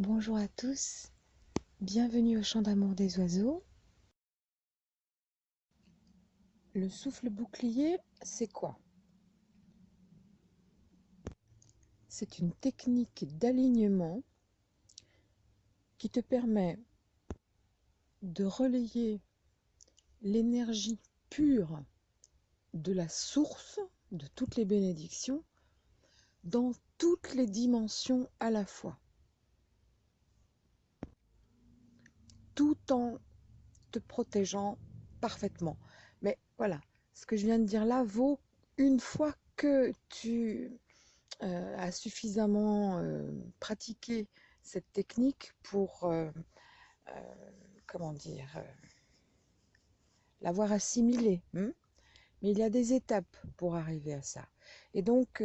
Bonjour à tous, bienvenue au chant d'amour des oiseaux. Le souffle bouclier, c'est quoi? C'est une technique d'alignement qui te permet de relayer l'énergie pure de la source de toutes les bénédictions dans toutes les dimensions à la fois. Tout en te protégeant parfaitement. Mais voilà, ce que je viens de dire là vaut une fois que tu euh, as suffisamment euh, pratiqué cette technique pour, euh, comment dire, l'avoir assimilée. Hein. Mais il y a des étapes pour arriver à ça. Et donc,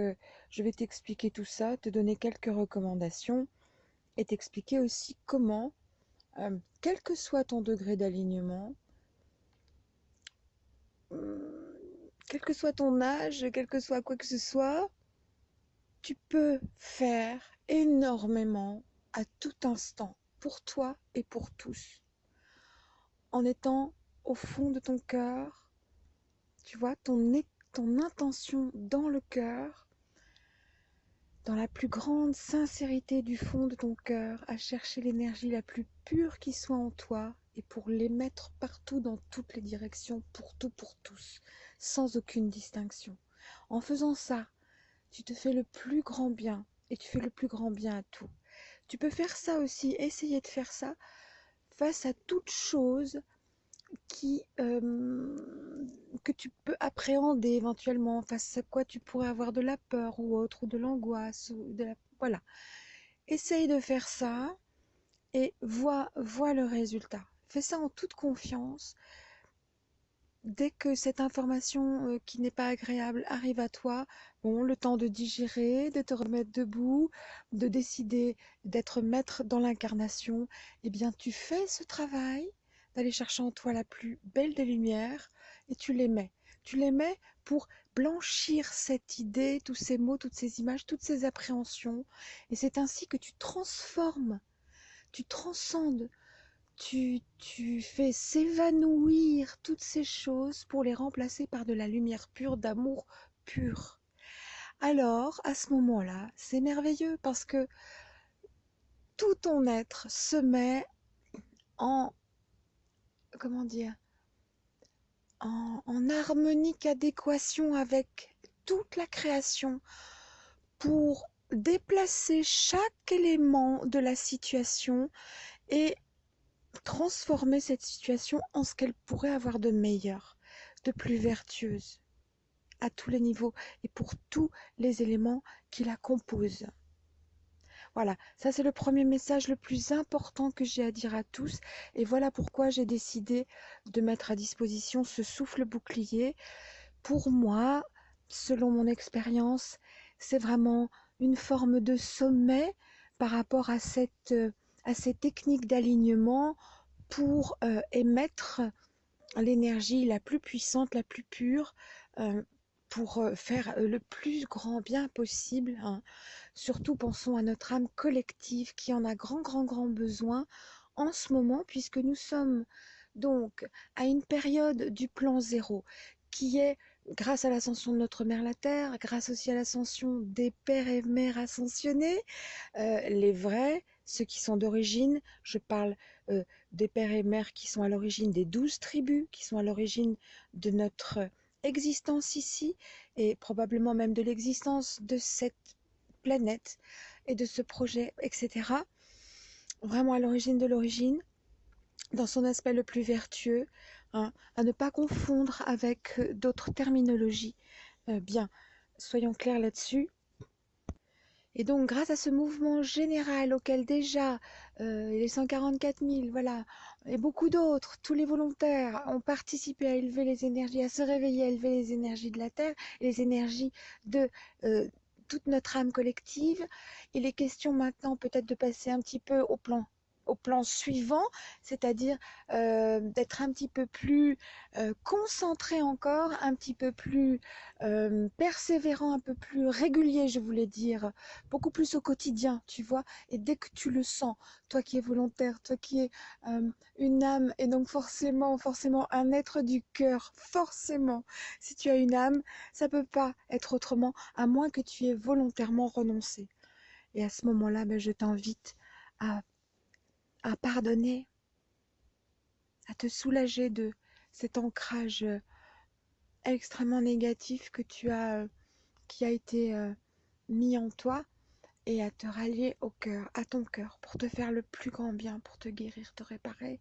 je vais t'expliquer tout ça, te donner quelques recommandations et t'expliquer aussi comment euh, quel que soit ton degré d'alignement, euh, quel que soit ton âge, quel que soit quoi que ce soit, tu peux faire énormément à tout instant, pour toi et pour tous, en étant au fond de ton cœur, tu vois, ton, ton intention dans le cœur, dans la plus grande sincérité du fond de ton cœur, à chercher l'énergie la plus pure qui soit en toi et pour l'émettre partout dans toutes les directions, pour tout, pour tous, sans aucune distinction. En faisant ça, tu te fais le plus grand bien et tu fais le plus grand bien à tout. Tu peux faire ça aussi, essayer de faire ça face à toute chose euh, que tu peux appréhender éventuellement, face à quoi tu pourrais avoir de la peur ou autre, ou de l'angoisse, ou. Voilà. Essaye de faire ça et vois, vois le résultat. Fais ça en toute confiance. Dès que cette information euh, qui n'est pas agréable arrive à toi, bon, le temps de digérer, de te remettre debout, de décider d'être maître dans l'incarnation, eh bien, tu fais ce travail d'aller chercher en toi la plus belle des lumières et tu les. Tu les pour blanchir cette idée, tous ces mots, toutes ces images, toutes ces appréhensions. Et c'est ainsi que tu transformes, tu transcendes, tu, tu fais s'évanouir toutes ces choses pour les remplacer par de la lumière pure, d'amour pur. Alors, à ce moment-là, c'est merveilleux parce que tout ton être se met en comment dire, en, harmonique adéquation avec toute la création pour déplacer chaque élément de la situation et transformer cette situation en ce qu'elle pourrait avoir de meilleur, de plus vertueuse, à tous les niveaux et pour tous les éléments qui la composent. Voilà, ça c'est le premier message le plus important que j'ai à dire à tous. Et voilà pourquoi j'ai décidé de mettre à disposition ce souffle bouclier. Pour moi, selon mon expérience, c'est vraiment une forme de sommet par rapport à, cette, euh, à ces techniques d'alignement pour euh, émettre l'énergie la plus puissante, la plus pure, euh, pour euh, faire euh, le plus grand bien possible. Hein. Surtout pensons à notre âme collective qui en a grand, grand, grand besoin en ce moment, puisque nous sommes donc à une période du plan zéro qui est grâce à l'ascension de notre mère la Terre, grâce aussi à l'ascension des pères et mères ascensionnés, euh, les vrais, ceux qui sont d'origine, je parle des pères et mères qui sont à l'origine des douze tribus, qui sont à l'origine de notre existence ici et probablement même de l'existence de cette planète et de ce projet, etc. Vraiment à l'origine de l'origine, dans son aspect le plus vertueux, hein, à ne pas confondre avec d'autres terminologies. Euh, bien, soyons clairs là-dessus. Et donc, grâce à ce mouvement général auquel déjà euh, les 144 000, voilà, et beaucoup d'autres, tous les volontaires ont participé à élever les énergies, à se réveiller, à élever les énergies de la Terre, les énergies de euh, toute notre âme collective. Il est question maintenant peut-être de passer un petit peu au plan au plan suivant, c'est-à-dire euh, d'être un petit peu plus euh, concentré encore, un petit peu plus euh, persévérant, un peu plus régulier, je voulais dire, beaucoup plus au quotidien, tu vois. Et dès que tu le sens, toi qui es volontaire, toi qui es une âme, et donc forcément, forcément un être du cœur, forcément, si tu as une âme, ça peut pas être autrement, à moins que tu aies volontairement renoncé. Et à ce moment-là, ben, je t'invite à, à pardonner, à te soulager de cet ancrage euh, extrêmement négatif que tu as, euh, qui a été euh, mis en toi, et à te rallier au cœur, à ton cœur, pour te faire le plus grand bien, pour te guérir, te réparer,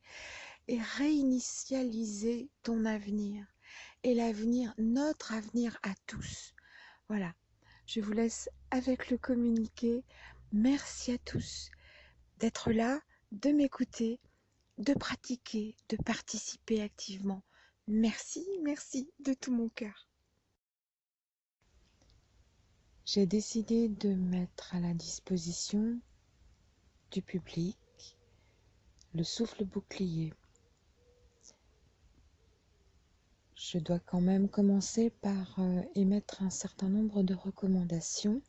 et réinitialiser ton avenir. Et l'avenir, notre avenir à tous. Voilà, je vous laisse avec le communiqué. Merci à tous d'être là, de m'écouter, de pratiquer, de participer activement. Merci, merci de tout mon cœur. J'ai décidé de mettre à la disposition du public le souffle bouclier. Je dois quand même commencer par euh, émettre un certain nombre de recommandations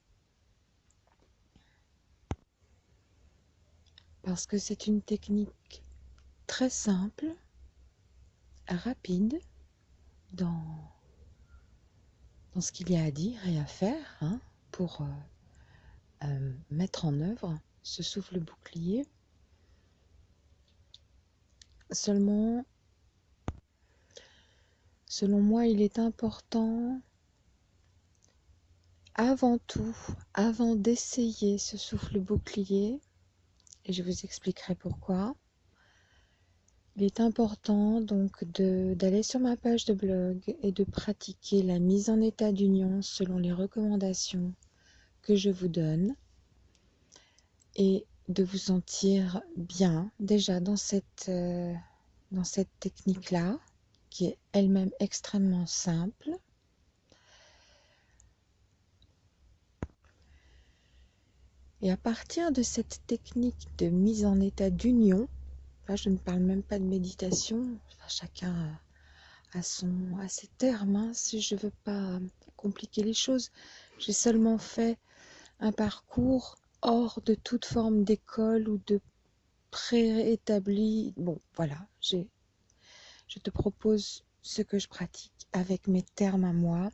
parce que c'est une technique très simple, rapide dans, ce qu'il y a à dire et à faire hein, pour euh, euh, mettre en œuvre ce souffle bouclier. Seulement, selon moi, il est important avant tout, avant d'essayer ce souffle bouclier, et je vous expliquerai pourquoi, il est important donc d'aller sur ma page de blog et de pratiquer la mise en état d'union selon les recommandations que je vous donne et de vous sentir bien déjà dans cette, euh, dans cette technique-là qui est elle-même extrêmement simple. Et à partir de cette technique de mise en état d'union, je ne parle même pas de méditation. chacun a, son, a ses termes. Hein, si je ne veux pas compliquer les choses, j'ai seulement fait un parcours hors de toute forme d'école ou de préétabli. Bon, voilà, je te propose ce que je pratique avec mes termes à moi.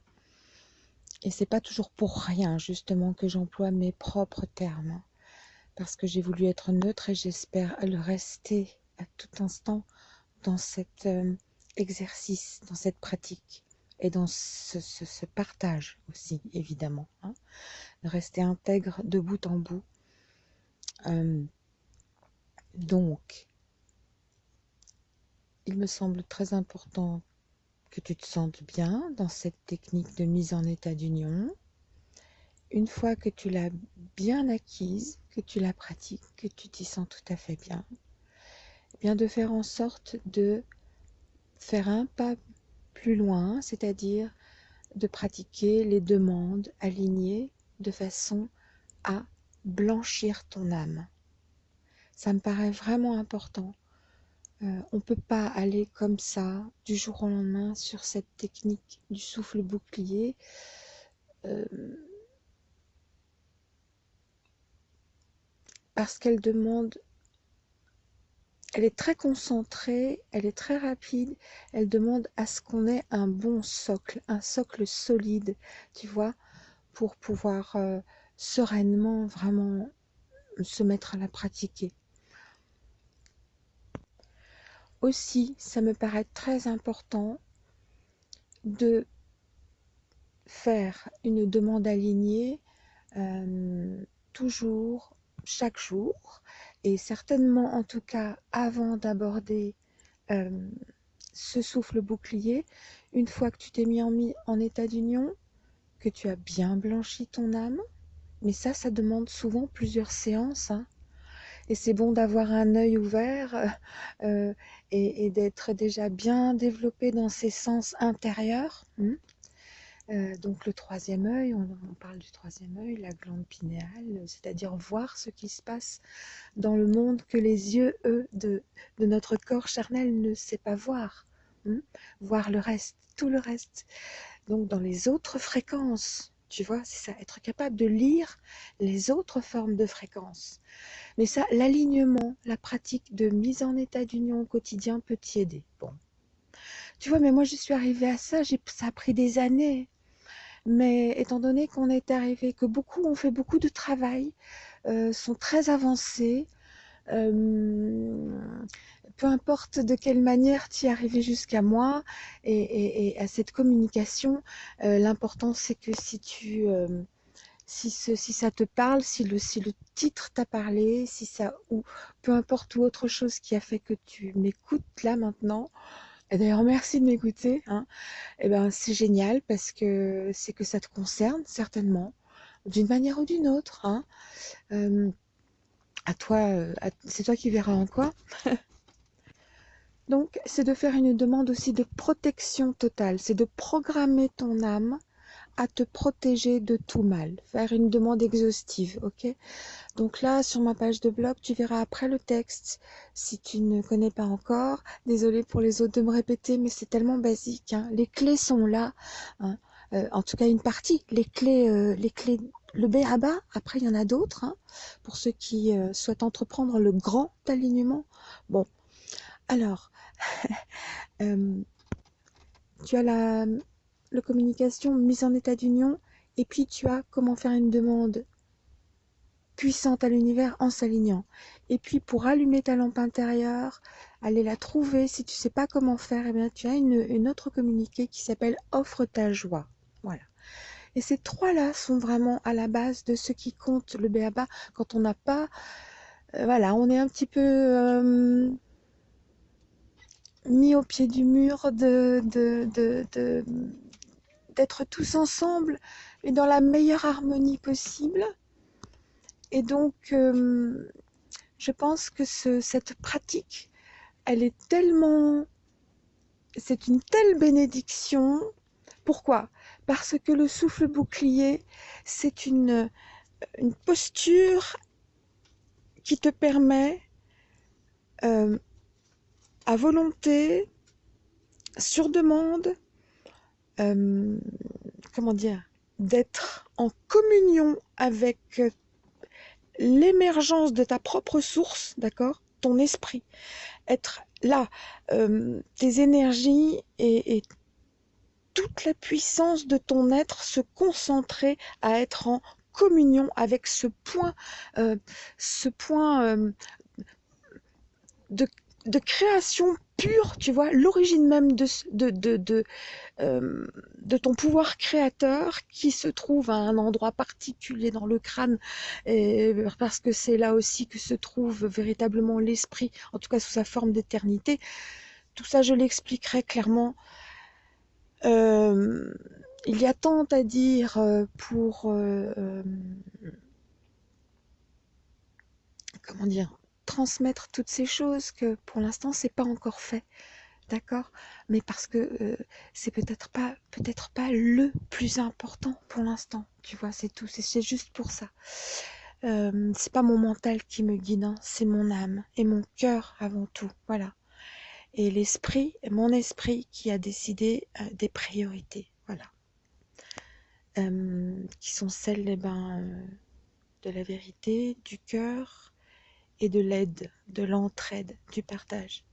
Et c'est pas toujours pour rien, justement, que j'emploie mes propres termes. Parce que j'ai voulu être neutre et j'espère le rester à tout instant dans cet euh, exercice, dans cette pratique et dans ce, partage aussi, évidemment. Hein, rester intègre de bout en bout. Euh, donc, il me semble très important que tu te sentes bien dans cette technique de mise en état d'union. Une fois que tu l'as bien acquise, que tu la pratiques, que tu t'y sens tout à fait bien, bien de faire en sorte de faire un pas plus loin, c'est-à-dire de pratiquer les demandes alignées de façon à blanchir ton âme. Ça me paraît vraiment important. Euh, on ne peut pas aller comme ça du jour au lendemain sur cette technique du souffle bouclier. Euh, parce qu'elle demande elle est très concentrée, elle est très rapide, elle demande à ce qu'on ait un bon socle, un socle solide, tu vois, pour pouvoir euh, sereinement vraiment se mettre à la pratiquer. Aussi, ça me paraît très important de faire une demande alignée euh, toujours, chaque jour, et certainement en tout cas avant d'aborder euh, ce souffle bouclier, une fois que tu t'es mis en, état d'union, que tu as bien blanchi ton âme, mais ça, ça demande souvent plusieurs séances. Hein. Et c'est bon d'avoir un œil ouvert euh, et, d'être déjà bien développé dans ses sens intérieurs. Hein. Euh, donc le troisième œil, on, parle du troisième œil, la glande pinéale, c'est-à-dire voir ce qui se passe dans le monde que les yeux, eux, de, notre corps charnel ne sait pas voir. Hein. voir le reste, tout le reste. Donc dans les autres fréquences, tu vois, c'est ça, être capable de lire les autres formes de fréquences. Mais ça, l'alignement, la pratique de mise en état d'union au quotidien peut t'y aider. Bon. Tu vois, mais moi je suis arrivée à ça, ça a pris des années. Mais étant donné qu'on est arrivé, que beaucoup ont fait beaucoup de travail, euh, sont très avancés, euh, peu importe de quelle manière tu es arrivé jusqu'à moi et, à cette communication, euh, l'important c'est que si tu si, si ça te parle, si le, si le titre t'a parlé, si ça ou peu importe ou autre chose qui a fait que tu m'écoutes là maintenant, et d'ailleurs, merci de m'écouter. Hein. Eh ben, c'est génial parce que c'est que ça te concerne certainement, d'une manière ou d'une autre. Hein. à toi, euh, c'est toi qui verras en quoi. Donc, c'est de faire une demande aussi de protection totale. C'est de programmer ton âme à te protéger de tout mal. Faire une demande exhaustive, ok? Donc là, sur ma page de blog, tu verras après le texte. Si tu ne connais pas encore, désolé pour les autres de me répéter, mais c'est tellement basique. Hein. Les clés sont là. Hein. Euh, en tout cas, une partie. Les clés, euh, les clés, le B à bas. Après, il y en a d'autres. Hein, pour ceux qui euh, souhaitent entreprendre le grand alignement. Bon, alors, tu as la communication, mise en état d'union, et puis tu as comment faire une demande puissante à l'univers en s'alignant. Et puis pour allumer ta lampe intérieure, aller la trouver, si tu sais pas comment faire, eh bien tu as une, autre communiqué qui s'appelle offre ta joie. Voilà. Et ces trois-là sont vraiment à la base de ce qui compte le béaba quand on n'a pas, euh, voilà, on est un petit peu euh, mis au pied du mur de, d'être tous ensemble et dans la meilleure harmonie possible. Et donc, euh, je pense que ce, cette pratique, elle est tellement... C'est une telle bénédiction. Pourquoi? Parce que le souffle bouclier, c'est une, une posture qui te permet euh, à volonté, sur demande, euh, comment dire, d'être en communion avec euh, l'émergence de ta propre source, d'accord Ton esprit. Être là, euh, tes énergies et, toute la puissance de ton être se concentrer à être en communion avec ce point, ce point de, de création pure, tu vois, l'origine même euh, de, ton pouvoir créateur qui se trouve à un endroit particulier dans le crâne, parce que c'est là aussi que se trouve véritablement l'esprit, en tout cas sous sa forme d'éternité. Tout ça, je l'expliquerai clairement. Euh, il y a tant à dire euh, pour... comment dire transmettre toutes ces choses que pour l'instant c'est pas encore fait d'accord? Mais parce que euh, c'est peut-être pas peut-être pas le plus important pour l'instant tu vois c'est tout c'est juste pour ça. Euh, c'est pas mon mental qui me guide hein, c'est mon âme et mon cœur avant tout voilà. Et l'esprit mon esprit qui a décidé euh, des priorités voilà. Qui sont celles eh ben, de la vérité du cœur et de l'aide, de l'entraide, du partage.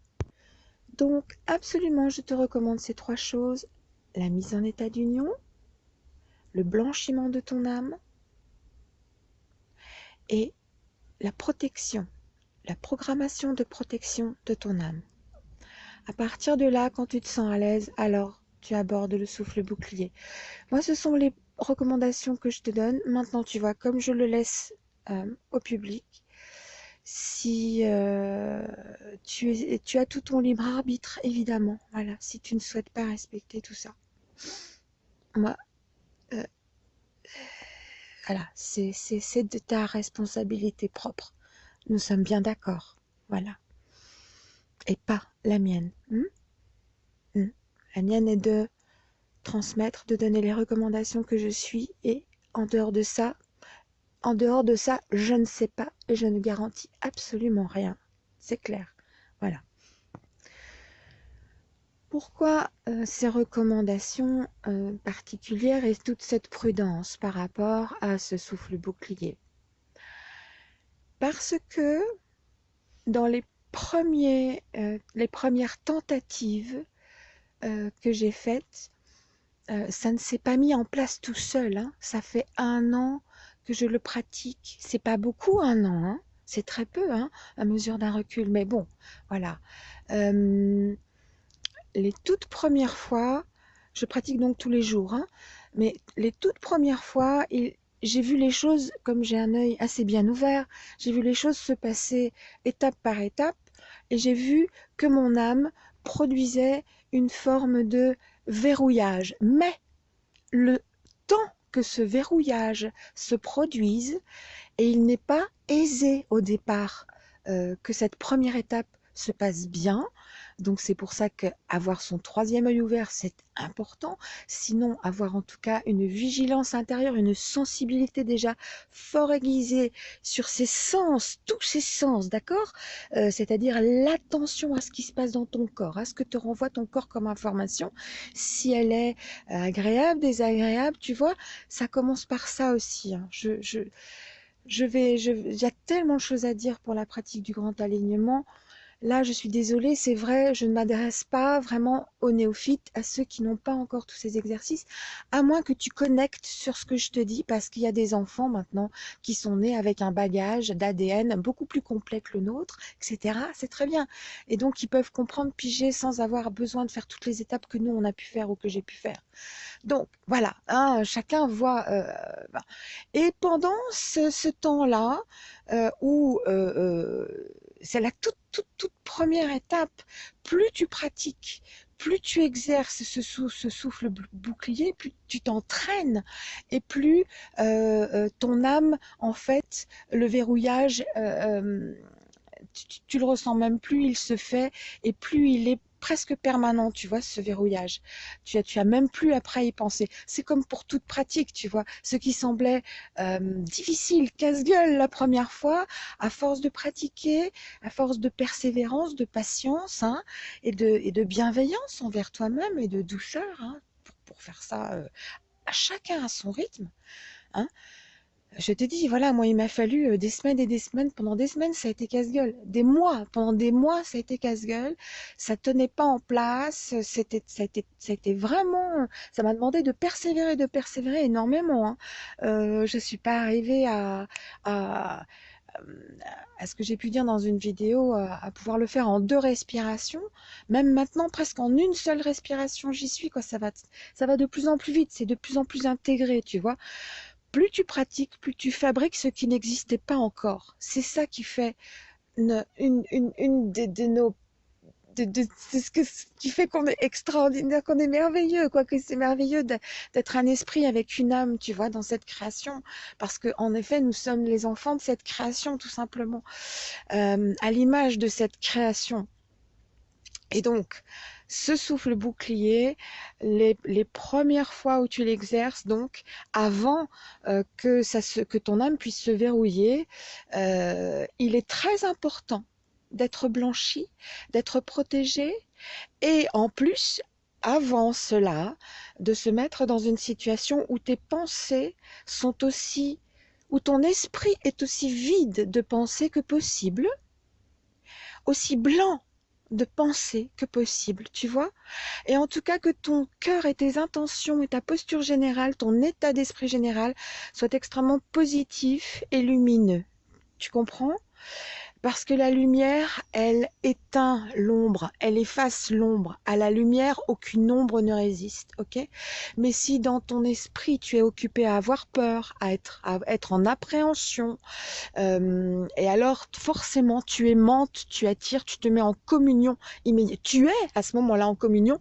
Donc absolument, je te recommande ces trois choses. La mise en état d'union, le blanchiment de ton âme et la protection, la programmation de protection de ton âme. À partir de là, quand tu te sens à l'aise, alors tu abordes le souffle bouclier. Moi, ce sont les recommandations que je te donne. Maintenant, tu vois, comme je le laisse euh, au public, si euh, tu, as tout ton libre arbitre, évidemment, voilà, si tu ne souhaites pas respecter tout ça. Moi, euh, voilà, c'est de ta responsabilité propre. Nous sommes bien d'accord, voilà. Et pas la mienne. Hmm? Hmm. La mienne est de transmettre, de donner les recommandations que je suis et en dehors de ça, en dehors de ça, je ne sais pas et je ne garantis absolument rien. C'est clair. Voilà. Pourquoi euh, ces recommandations euh, particulières et toute cette prudence par rapport à ce souffle bouclier? Parce que dans les, premiers, euh, les premières tentatives que j'ai faites, ça ne s'est pas mis en place tout seul. Hein. Ça fait un an je le pratique. C'est pas beaucoup un an, hein. c'est très peu hein, à mesure d'un recul. Mais bon, voilà les toutes premières fois, je pratique donc tous les jours, hein, mais les toutes premières fois, j'ai vu les choses, comme j'ai un œil assez bien ouvert, j'ai vu les choses se passer étape par étape, et j'ai vu que mon âme produisait une forme de verrouillage. Mais le temps ce verrouillage se produise, et il n'est pas aisé au départ euh, que cette première étape se passe bien, donc c'est pour ça qu'avoir son troisième œil ouvert, c'est important. Sinon, avoir en tout cas une vigilance intérieure, une sensibilité déjà fort aiguisée sur ses sens, tous ses sens, d'accord? Euh, C'est-à-dire l'attention à ce qui se passe dans ton corps, à ce que te renvoie ton corps comme information. Si elle est agréable, désagréable, tu vois, ça commence par ça aussi. Hein. Je, je, je vais, je, il y a tellement de choses à dire pour la pratique du grand alignement. Là, je suis désolée, c'est vrai, je ne m'adresse pas vraiment aux néophytes, à ceux qui n'ont pas encore tous ces exercices, à moins que tu connectes sur ce que je te dis, parce qu'il y a des enfants maintenant qui sont nés avec un bagage d'ADN beaucoup plus complet que le nôtre, etc. C'est très bien. Et donc, ils peuvent comprendre, piger, sans avoir besoin de faire toutes les étapes que nous, on a pu faire ou que j'ai pu faire. Donc, voilà, hein, chacun voit. Euh, et pendant ce, temps-là, euh, où... Euh, c'est la toute, toute, première étape. Plus tu pratiques, plus tu exerces ce, ce souffle bouclier, plus tu t'entraînes et plus euh, euh, ton âme, en fait, le verrouillage, euh, tu, tu, le ressens même plus, il se fait et plus il est presque permanent, tu vois, ce verrouillage. Tu as, tu as même plus après y penser. C'est comme pour toute pratique, tu vois. Ce qui semblait euh, difficile, casse-gueule la première fois, à force de pratiquer, à force de persévérance, de patience hein, et, de, et de bienveillance envers toi-même et de douceur, hein, pour, pour, faire ça euh, à chacun à son rythme. Hein, je te dis, voilà, moi, il m'a fallu euh, des semaines et des semaines. Pendant des semaines, ça a été casse-gueule. Des mois, pendant des mois, ça a été casse-gueule. Ça tenait pas en place. C'était, ça a vraiment, ça m'a demandé de persévérer, de persévérer énormément. Hein. Euh, je suis pas arrivée à, ce que j'ai pu dire dans une vidéo, à, pouvoir le faire en deux respirations. Même maintenant, presque en une seule respiration, j'y suis. Ça, va, ça va de plus en plus vite, c'est de plus en plus intégré, tu vois plus tu pratiques, plus tu fabriques ce qui n'existait pas encore. C'est ça qui fait une, de, nos de, ce que, qui fait qu'on est extraordinaire, qu'on est merveilleux, quoi que c'est merveilleux d'être un esprit avec une âme, tu vois, dans cette création, parce que en effet, nous sommes les enfants de cette création, tout simplement, euh, à l'image de cette création. Et donc, ce souffle bouclier, les, premières fois où tu l'exerces, donc avant euh, que, ça que ton âme puisse se verrouiller, euh, il est très important d'être blanchi, d'être protégé et en plus, avant cela, de se mettre dans une situation où tes pensées sont aussi, où ton esprit est aussi vide de pensées que possible, aussi blanc de penser que possible, tu vois Et en tout cas que ton cœur et tes intentions et ta posture générale, ton état d'esprit général soient extrêmement positifs et lumineux. Tu comprends? Parce que la lumière, elle éteint l'ombre, elle efface l'ombre. À la lumière, aucune ombre ne résiste, ok? Mais si dans ton esprit, tu es occupé à avoir peur, à être, en appréhension, euh, et alors forcément, tu aimantes, tu attires, tu te mets en communion immédiate. Tu es à ce moment-là en communion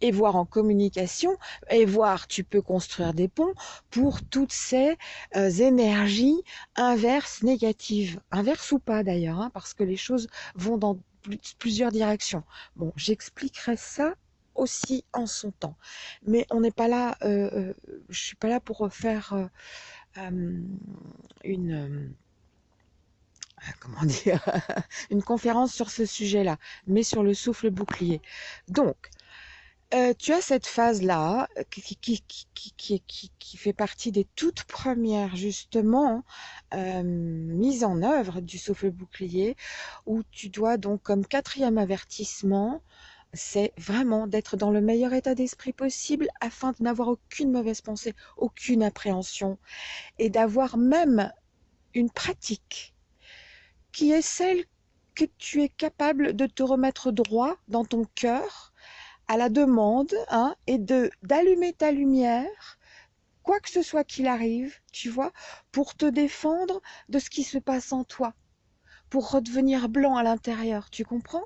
et voir en communication et voir tu peux construire des ponts pour toutes ces euh, énergies inverses négatives inverses ou pas d'ailleurs hein, parce que les choses vont dans plusieurs directions bon j'expliquerai ça aussi en son temps. Mais on n'est pas là, euh, euh, je suis pas là pour faire euh, une comment dire, une conférence sur ce sujet-là, mais sur le souffle bouclier. Donc, euh, tu as cette phase-là qui, qui, qui, qui, fait partie des toutes premières, justement, euh, mises en œuvre du souffle bouclier, où tu dois donc, comme quatrième avertissement, c'est vraiment d'être dans le meilleur état d'esprit possible afin de n'avoir aucune mauvaise pensée, aucune appréhension, et d'avoir même une pratique qui est celle que tu es capable de te remettre droit dans ton cœur à la demande hein, et de d'allumer ta lumière quoi que ce soit qu'il arrive, tu vois, pour te défendre de ce qui se passe en toi, pour redevenir blanc à l'intérieur, tu comprends?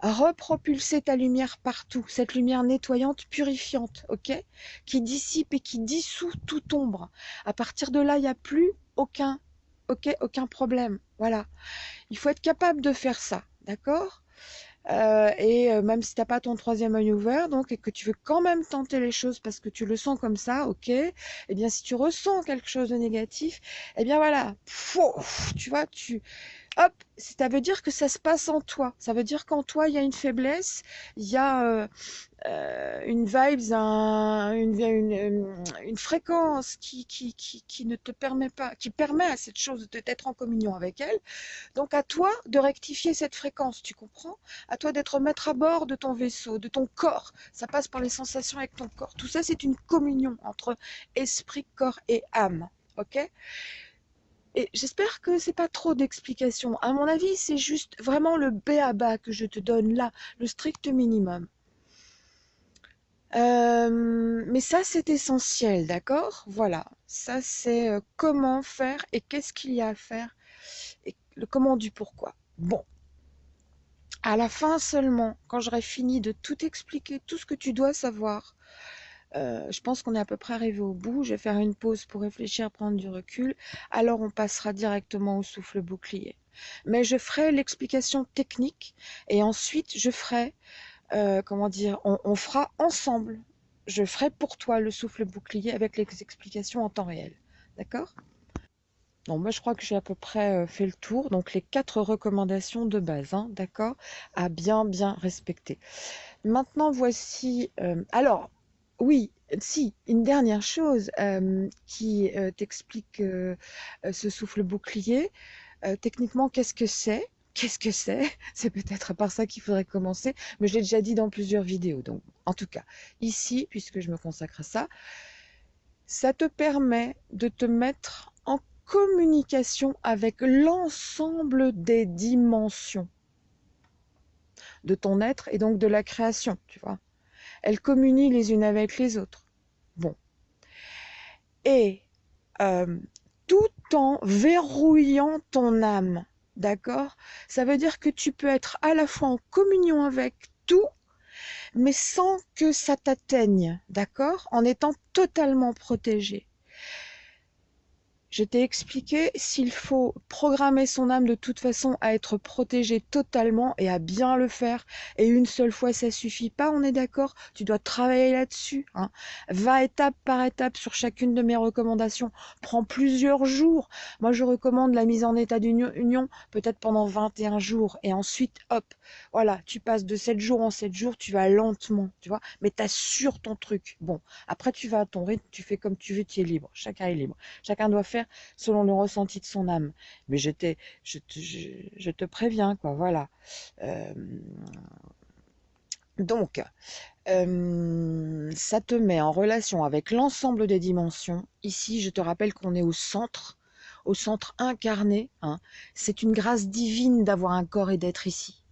Repropulser ta lumière partout, cette lumière nettoyante, purifiante, ok? Qui dissipe et qui dissout toute ombre. À partir de là, il n'y a plus aucun ok, aucun problème. Voilà. Il faut être capable de faire ça, d'accord? Euh, et euh, même si tu n'as pas ton troisième œil ouvert, donc et que tu veux quand même tenter les choses parce que tu le sens comme ça, ok. Eh bien, si tu ressens quelque chose de négatif, eh bien voilà, tu vois, tu hop, ça veut dire que ça se passe en toi. Ça veut dire qu'en toi, il y a une faiblesse, il y a euh, euh, une vibes, une, fréquence qui, qui, ne te permet pas, qui permet à cette chose d'être en communion avec elle. Donc à toi de rectifier cette fréquence, tu comprends? À toi d'être maître à bord de ton vaisseau, de ton corps. Ça passe par les sensations avec ton corps. Tout ça, c'est une communion entre esprit, corps et âme. Ok? Et j'espère que c'est pas trop d'explications. À mon avis, c'est juste vraiment le B à bas que je te donne là, le strict minimum. Euh, mais ça, c'est essentiel, d'accord? Voilà, ça, c'est euh, comment faire et qu'est-ce qu'il y a à faire et le comment du pourquoi. Bon, à la fin seulement, quand j'aurai fini de tout expliquer, tout ce que tu dois savoir, euh, je pense qu'on est à peu près arrivé au bout. Je vais faire une pause pour réfléchir, prendre du recul. Alors on passera directement au souffle bouclier. Mais je ferai l'explication technique et ensuite je ferai, euh, comment dire, on, fera ensemble. Je ferai pour toi le souffle bouclier avec les explications en temps réel. D'accord? Bon, moi je crois que j'ai à peu près euh, fait le tour. Donc les quatre recommandations de base, hein, d'accord, à bien bien respecter. Maintenant voici. alors oui, si, une dernière chose euh, qui euh, t'explique euh, ce souffle bouclier. techniquement, qu'est-ce que c'est? Qu'est-ce que c'est? C'est peut-être par ça qu'il faudrait commencer, mais je l'ai déjà dit dans plusieurs vidéos. Donc, en tout cas, ici, puisque je me consacre à ça, ça te permet de te mettre en communication avec l'ensemble des dimensions de ton être et donc de la création, tu vois. Elles communient les unes avec les autres. Bon. Et euh, tout en verrouillant ton âme, d'accord? Ça veut dire que tu peux être à la fois en communion avec tout, mais sans que ça t'atteigne, d'accord? En étant totalement protégé. Je t'ai expliqué s'il faut programmer son âme de toute façon à être protégée totalement et à bien le faire. Et une seule fois, ça suffit pas, on est d'accord? Tu dois travailler là-dessus. Hein. Va étape par étape sur chacune de mes recommandations. Prends plusieurs jours. Moi, je recommande la mise en état d'union peut-être pendant 21 jours. Et ensuite, hop, voilà, tu passes de 7 jours en 7 jours, tu vas lentement, tu vois. Mais tu assures ton truc. Bon, après, tu vas à ton rythme, tu fais comme tu veux, tu es libre. Chacun est libre. Chacun doit faire selon le ressenti de son âme. Mais je, je, te, je, te préviens, quoi, voilà. Euh, donc, euh, ça te met en relation avec l'ensemble des dimensions. Ici, je te rappelle qu'on est au centre, au centre incarné. Hein. C'est une grâce divine d'avoir un corps et d'être ici.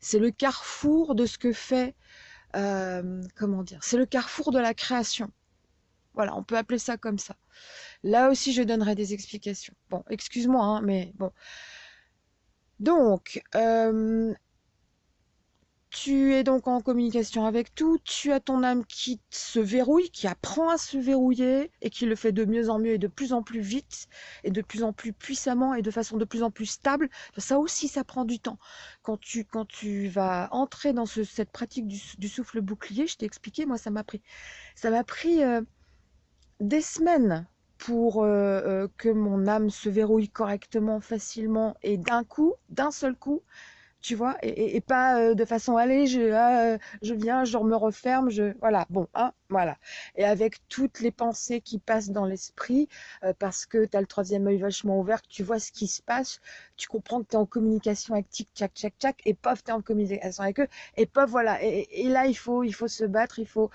C'est le carrefour de ce que fait, euh, comment dire, c'est le carrefour de la création. Voilà, on peut appeler ça comme ça. Là aussi, je donnerai des explications. Bon, excuse-moi, hein, mais bon. Donc, euh, tu es donc en communication avec tout, tu as ton âme qui se verrouille, qui apprend à se verrouiller et qui le fait de mieux en mieux et de plus en plus vite et de plus en plus puissamment et de façon de plus en plus stable. Ça aussi, ça prend du temps. Quand tu, vas entrer dans cette pratique du, souffle bouclier, je t'ai expliqué, moi, ça m'a pris, ça m'a pris euh, des semaines pour euh, euh, que mon âme se verrouille correctement, facilement et d'un coup, d'un seul coup, tu vois, et, pas euh, de façon allez, je, ah, je viens, je me referme, je voilà, bon, hein, voilà. Et avec toutes les pensées qui passent dans l'esprit, parce que tu as le troisième œil vachement ouvert, que tu vois ce qui se passe, tu comprends que tu es en communication avec tic, tchac, tchac, tchac, et pof, tu es en communication avec eux, et pof, voilà. Et, là, il faut, il faut se battre, il faut,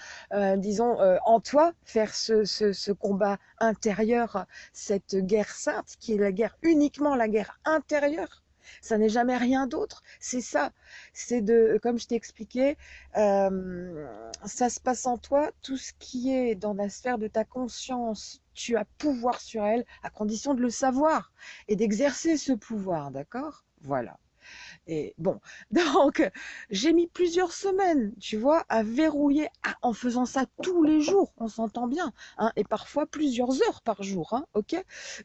disons, en toi, faire ce, ce, ce combat intérieur, cette guerre sainte, qui est la guerre uniquement la guerre intérieure ça n'est jamais rien d'autre. C'est ça. C'est de, comme je t'ai expliqué, euh, ça se passe en toi. Tout ce qui est dans la sphère de ta conscience, tu as pouvoir sur elle à condition de le savoir et d'exercer ce pouvoir. D'accord? Voilà. Et bon, donc j'ai mis plusieurs semaines, tu vois, à verrouiller en faisant ça tous les jours, on s'entend bien, hein, et parfois plusieurs heures par jour, hein, ok?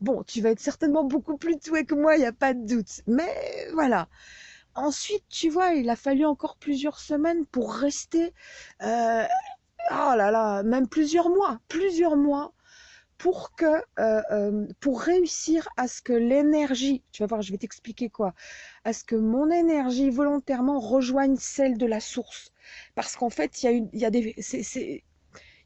Bon, tu vas être certainement beaucoup plus doué que moi, il n'y a pas de doute, mais voilà. Ensuite, tu vois, il a fallu encore plusieurs semaines pour rester, euh, oh là là, même plusieurs mois, plusieurs mois pour que euh, euh, pour réussir à ce que l'énergie, tu vas voir, je vais t'expliquer quoi, à ce que mon énergie volontairement rejoigne celle de la source, parce qu'en fait il y a il y a des,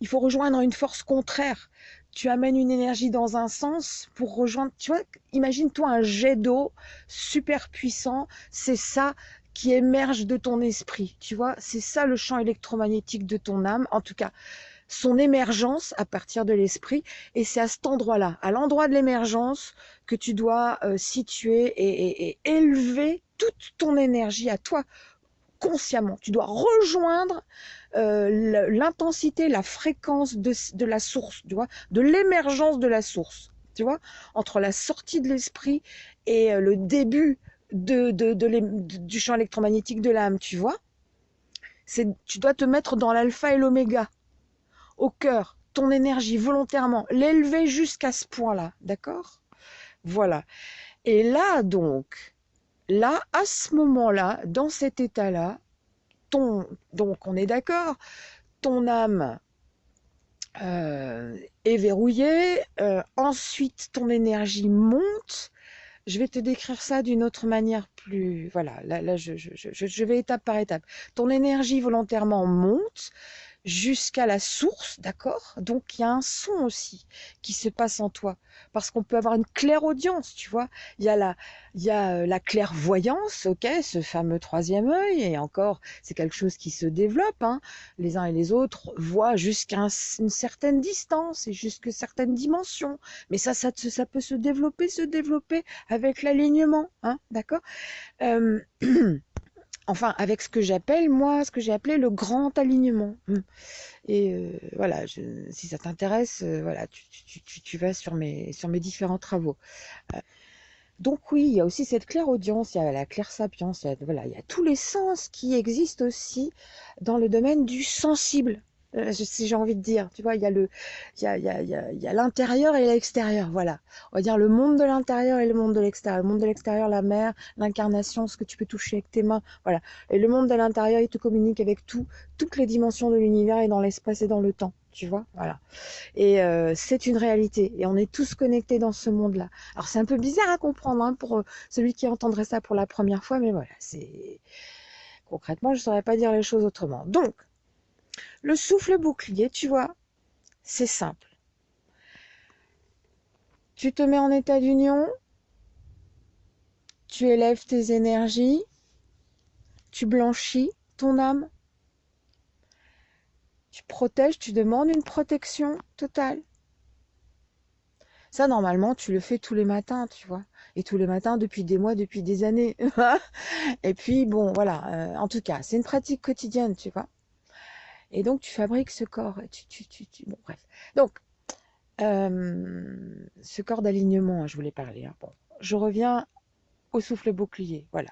il faut rejoindre une force contraire. Tu amènes une énergie dans un sens pour rejoindre, tu vois, imagine-toi un jet d'eau super puissant, c'est ça qui émerge de ton esprit, tu vois, c'est ça le champ électromagnétique de ton âme, en tout cas son émergence à partir de l'esprit. Et c'est à cet endroit-là, à l'endroit de l'émergence, que tu dois euh, situer et, élever toute ton énergie à toi consciemment. Tu dois rejoindre euh, l'intensité, la fréquence de, la source, tu vois, de l'émergence de la source. Tu vois, entre la sortie de l'esprit et euh, le début du champ électromagnétique de l'âme, tu vois. Tu dois te mettre dans l'alpha et l'oméga au cœur ton énergie volontairement, l'élever jusqu'à ce point-là, d'accord? Voilà. Et là, donc, là, à ce moment-là, dans cet état-là, ton, donc on est d'accord, ton âme euh, est verrouillée, euh, ensuite ton énergie monte. Je vais te décrire ça d'une autre manière plus... Voilà, là, là je, je, vais étape par étape. Ton énergie volontairement monte, jusqu'à la source, d'accord? Donc il y a un son aussi qui se passe en toi, parce qu'on peut avoir une claire audience, tu vois. Il y a la, il y a euh, la clairvoyance, ok, ce fameux troisième œil, et encore, c'est quelque chose qui se développe. Hein. Les uns et les autres voient jusqu'à une certaine distance et jusqu'à certaines dimensions, mais ça, ça, peut se développer, se développer avec l'alignement, hein, d'accord? Euh, enfin avec ce que j'appelle moi, ce que j'ai appelé le grand alignement. Hum. Et euh, voilà, si ça t'intéresse, euh, voilà, tu, vas sur mes, différents travaux. Euh, donc oui, il y a aussi cette claire audience, il y a la claire sapience, voilà, il y a tous les sens qui existent aussi dans le domaine du sensible. Euh, si j'ai envie de dire. Tu vois, il y a le, il y a, il y a, il y a l'intérieur et l'extérieur. Voilà. On va dire le monde de l'intérieur et le monde de l'extérieur. Le monde de l'extérieur, la mer, l'incarnation, ce que tu peux toucher avec tes mains. Voilà. Et le monde de l'intérieur, il te communique avec tout, toutes les dimensions de l'univers et dans l'espace et dans le temps. Tu vois, voilà. Et euh, c'est une réalité. Et on est tous connectés dans ce monde-là. Alors c'est un peu bizarre à comprendre hein, pour euh, celui qui entendrait ça pour la première fois, mais voilà, c'est concrètement, je ne saurais pas dire les choses autrement. Donc, le souffle bouclier, tu vois, c'est simple. Tu te mets en état d'union, tu élèves tes énergies, tu blanchis ton âme, tu protèges, tu demandes une protection totale. Ça, normalement, tu le fais tous les matins, tu vois. Et tous les matins depuis des mois, depuis des années. et puis, bon, voilà. Euh, en tout cas, c'est une pratique quotidienne, tu vois. Et donc, tu fabriques ce corps. Tu, tu, tu, bref. Donc, euh, ce corps d'alignement, je voulais parler. Hein. Je reviens au souffle bouclier. Voilà.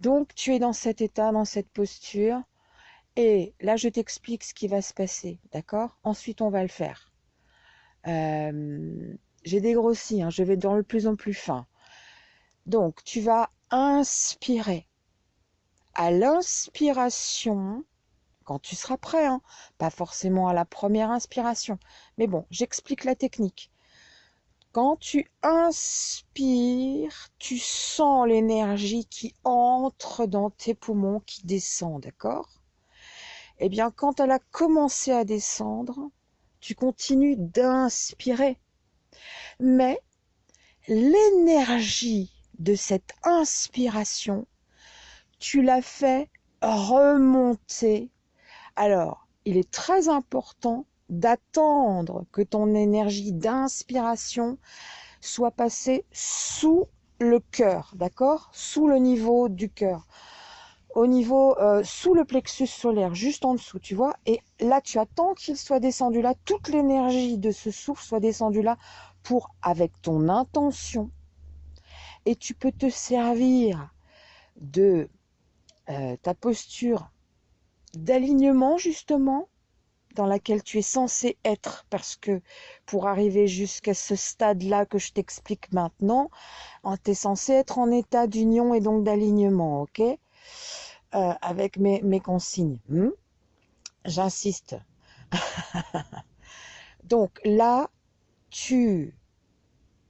Donc, tu es dans cet état, dans cette posture. Et là, je t'explique ce qui va se passer, d'accord? Ensuite, on va le faire. Euh, j'ai dégrossi, hein, je vais dans le plus en plus fin. Donc, tu vas inspirer. À l'inspiration, quand tu seras prêt, hein, pas forcément à la première inspiration, mais bon, j'explique la technique. Quand tu inspires, tu sens l'énergie qui entre dans tes poumons, qui descend, d'accord? Eh bien, quand elle a commencé à descendre, tu continues d'inspirer. Mais l'énergie de cette inspiration, tu la fais remonter. Alors, il est très important d'attendre que ton énergie d'inspiration soit passée sous le cœur, d'accord? Sous le niveau du cœur. Au niveau, euh, sous le plexus solaire, juste en dessous, tu vois? Et là, tu attends qu'il soit descendu là, toute l'énergie de ce souffle soit descendue là pour, avec ton intention, et tu peux te servir de euh, ta posture d'alignement justement dans laquelle tu es censé être parce que pour arriver jusqu'à ce stade-là que je t'explique maintenant, hein, tu es censé être en état d'union et donc d'alignement, ok? Euh, Avec mes, consignes. Hmm? J'insiste. donc là, tu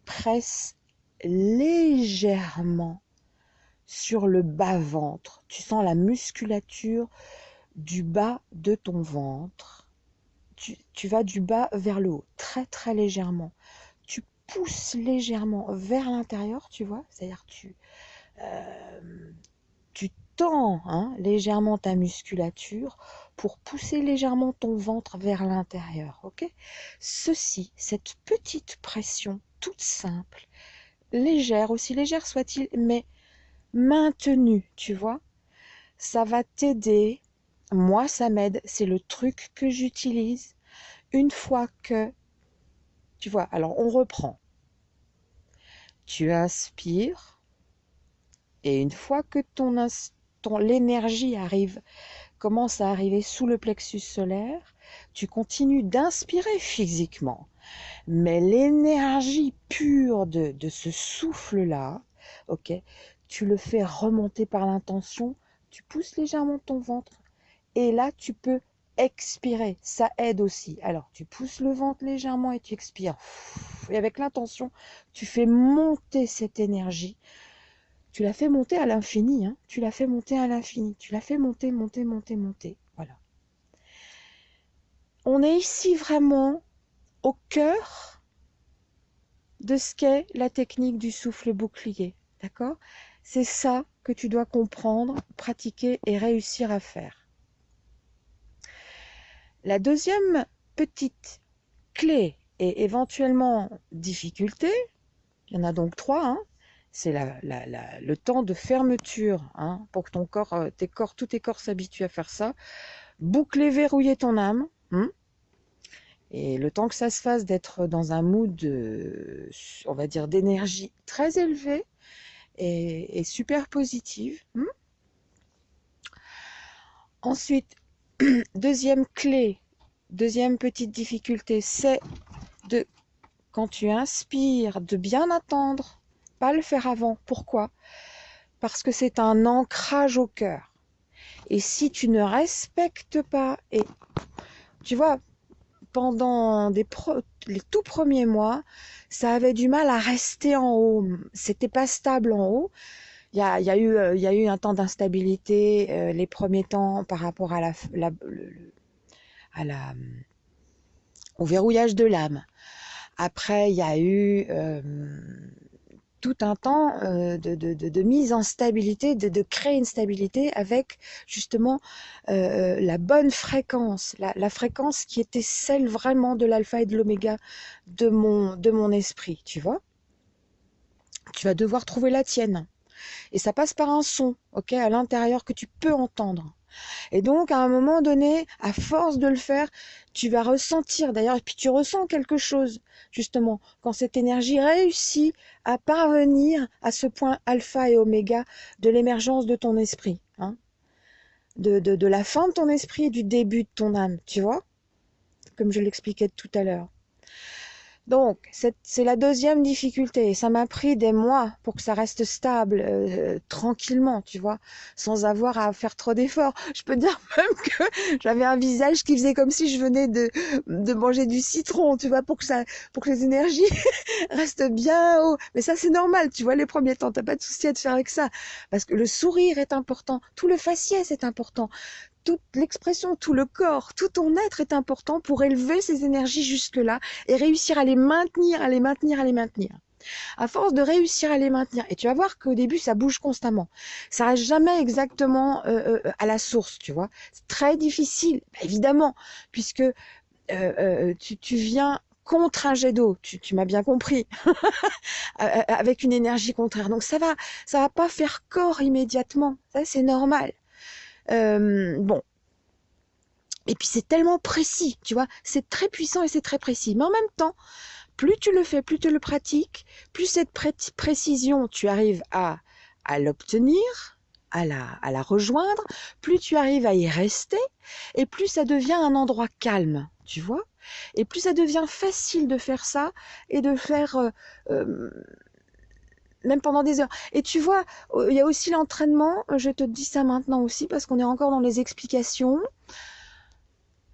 presses légèrement sur le bas-ventre. Tu sens la musculature du bas de ton ventre. Tu, vas du bas vers le haut, très très légèrement. Tu pousses légèrement vers l'intérieur, tu vois, c'est-à-dire tu, euh, tu tends hein, légèrement ta musculature pour pousser légèrement ton ventre vers l'intérieur, Ceci, cette petite pression toute simple, légère, aussi légère soit-il, mais maintenue, tu vois, ça va t'aider. Moi, ça m'aide. C'est le truc que j'utilise une fois que, tu vois, alors on reprend. Tu inspires et une fois que ton, l'énergie arrive, commence à arriver sous le plexus solaire, tu continues d'inspirer physiquement. Mais l'énergie pure de, ce souffle-là, tu le fais remonter par l'intention, tu pousses légèrement ton ventre et là tu peux expirer, ça aide aussi. Alors tu pousses le ventre légèrement et tu expires. Et avec l'intention, tu fais monter cette énergie. Tu la fais monter à l'infini, hein. tu la fais monter à l'infini, tu la fais monter, monter, monter, monter. Voilà. On est ici vraiment au cœur de ce qu'est la technique du souffle bouclier. D'accord? C'est ça que tu dois comprendre, pratiquer et réussir à faire. La deuxième petite clé et éventuellement difficulté, il y en a donc trois, hein, c'est le temps de fermeture hein, pour que ton corps, euh, tes corps, tous tes corps s'habituent à faire ça. Boucler, verrouiller ton âme. Hein, et le temps que ça se fasse d'être dans un mood, on va dire, d'énergie très élevée et, super positive. Ensuite, deuxième clé, deuxième petite difficulté, c'est de, quand tu inspires, de bien attendre, pas le faire avant. Pourquoi? Parce que c'est un ancrage au cœur. Et si tu ne respectes pas, et tu vois, pendant les tout premiers mois, ça avait du mal à rester en haut. C'était pas stable en haut. Il y a, y a, eu, euh, y a eu un temps d'instabilité euh, les premiers temps par rapport à la, la, la au verrouillage de l'âme. Après, il y a eu euh, tout un temps euh, de, mise en stabilité, de, créer une stabilité avec justement euh, la bonne fréquence, la, fréquence qui était celle vraiment de l'alpha et de l'oméga de mon esprit, tu vois. Tu vas devoir trouver la tienne. Et ça passe par un son, ok, à l'intérieur que tu peux entendre. Et donc, à un moment donné, à force de le faire, tu vas ressentir, d'ailleurs, et puis tu ressens quelque chose, justement, quand cette énergie réussit à parvenir à ce point alpha et oméga de l'émergence de ton esprit, hein, de, de, de la fin de ton esprit et du début de ton âme, tu vois, comme je l'expliquais tout à l'heure. Donc, c'est la deuxième difficulté. Ça m'a pris des mois pour que ça reste stable, euh, tranquillement, tu vois, sans avoir à faire trop d'efforts. Je peux dire même que j'avais un visage qui faisait comme si je venais de, de manger du citron, tu vois, pour que ça, pour que les énergies restent bien haut. Mais ça, c'est normal, tu vois, les premiers temps, t'as pas de souci à te faire avec ça. Parce que le sourire est important, tout le faciès est important, toute l'expression, tout le corps, tout ton être est important pour élever ces énergies jusque-là et réussir à les maintenir, à les maintenir, à les maintenir. À force de réussir à les maintenir, et tu vas voir qu'au début ça bouge constamment, ça reste jamais exactement euh, euh, à la source, tu vois. C'est très difficile, bah, évidemment, puisque euh, tu, tu viens contre un jet d'eau, tu, tu m'as bien compris, avec une énergie contraire. Donc ça va, ça va pas faire corps immédiatement, ça c'est normal. Euh, bon. Et puis c'est tellement précis, tu vois, c'est très puissant et c'est très précis. Mais en même temps, plus tu le fais, plus tu le pratiques, plus cette précision, tu arrives à, à l'obtenir, à la, à la rejoindre, plus tu arrives à y rester, et plus ça devient un endroit calme, tu vois, et plus ça devient facile de faire ça et de faire euh, euh, même pendant des heures. Et tu vois, euh, il y a aussi l'entraînement, je te dis ça maintenant aussi parce qu'on est encore dans les explications.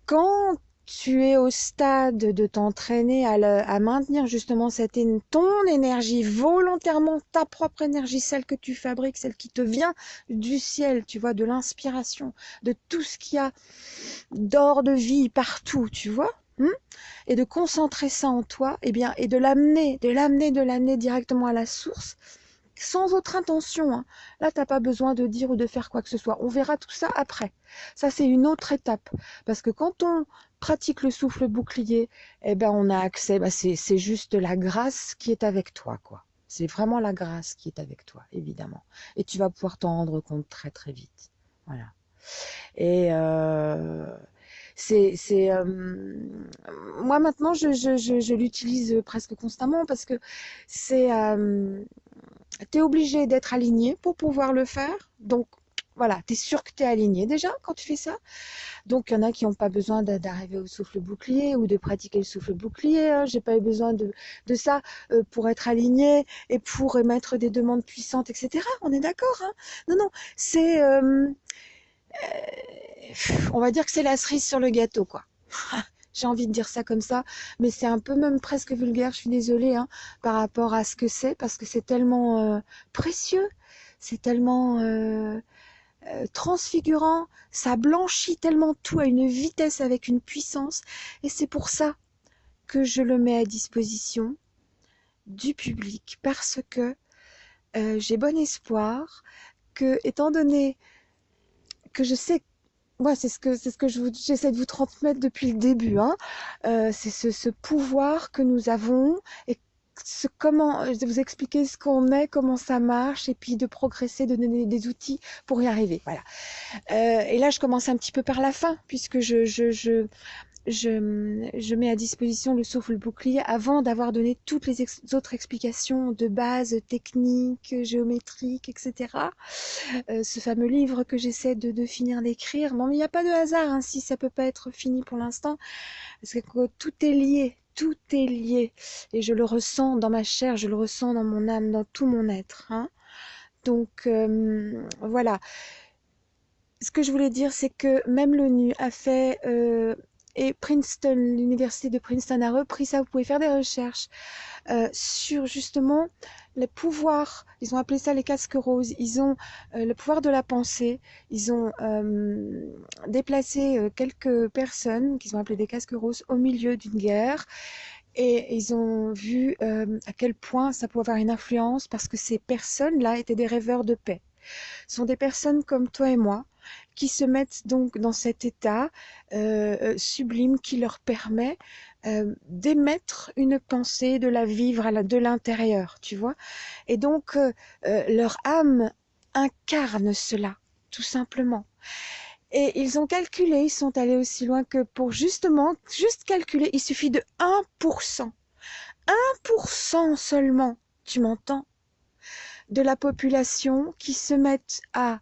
Quand tu es au stade de t'entraîner à, maintenir justement cette, ton énergie volontairement, ta propre énergie, celle que tu fabriques, celle qui te vient du ciel, tu vois, de l'inspiration, de tout ce qu'il y a d'or de vie partout, tu vois. Hmm et de concentrer ça en toi, et eh bien, et de l'amener, de l'amener, de l'amener directement à la source, sans autre intention. Hein. Là, t'as pas besoin de dire ou de faire quoi que ce soit. On verra tout ça après. Ça, c'est une autre étape. Parce que quand on pratique le souffle bouclier, eh ben, on a accès, bah, c'est juste la grâce qui est avec toi, quoi. C'est vraiment la grâce qui est avec toi, évidemment. Et tu vas pouvoir t'en rendre compte très, très vite. Voilà. Et, euh, c'est euh, moi maintenant je, je, je, l'utilise presque constamment parce que c'est euh, tu es obligé d'être aligné pour pouvoir le faire donc voilà, tu es sûr que tu es aligné déjà quand tu fais ça. Donc, il y en a qui n'ont pas besoin d'arriver au souffle bouclier ou de pratiquer le souffle bouclier. Hein. J'ai pas eu besoin de, de ça euh, pour être aligné et pour émettre des demandes puissantes, etc. On est d'accord hein Non, non, c'est... Euh, on va dire que c'est la cerise sur le gâteau, quoi. J'ai envie de dire ça comme ça, mais c'est un peu même presque vulgaire, je suis désolée, hein, par rapport à ce que c'est, parce que c'est tellement euh, précieux, c'est tellement euh, euh, transfigurant, ça blanchit tellement tout à une vitesse avec une puissance, et c'est pour ça que je le mets à disposition du public, parce que j'ai bon espoir que, étant donné que je sais ouais, c'est ce que c'est ce que je j'essaie de vous transmettre depuis le début. Hein. Euh, c'est ce, ce, pouvoir que nous avons et ce, comment de vous expliquer ce qu'on est, comment ça marche, et puis de progresser, de donner des outils pour y arriver. Voilà. Euh, et là, je commence un petit peu par la fin, puisque je, je, je je, mets à disposition le souffle bouclier avant d'avoir donné toutes les autres explications de base techniques, géométriques, etc. Euh, ce fameux livre que j'essaie de, finir d'écrire. Bon, mais il n'y a pas de hasard hein, si ça peut pas être fini pour l'instant, parce que tout est lié, tout est lié, et je le ressens dans ma chair, je le ressens dans mon âme, dans tout mon être. Hein. Donc euh, voilà. Ce que je voulais dire, c'est que même l'ONU a fait euh, et Princeton, l'université de Princeton a repris ça. Vous pouvez faire des recherches euh, sur justement les pouvoirs. Ils ont appelé ça les casques roses. Ils ont euh, le pouvoir de la pensée. Ils ont euh, déplacé quelques personnes qu'ils ont appelées des casques roses au milieu d'une guerre. Et ils ont vu à quel point ça pouvait avoir une influence parce que ces personnes-là étaient des rêveurs de paix. Ce sont des personnes comme toi et moi qui se mettent donc dans cet état euh, euh, sublime qui leur permet euh, d'émettre une pensée, de la vivre de l'intérieur, tu vois. Et donc, leur âme incarne cela, tout simplement. Et ils ont calculé, ils sont allés aussi loin que pour justement, juste calculer, il suffit de 1%. 1% seulement, tu m'entends, de la population qui se mettent à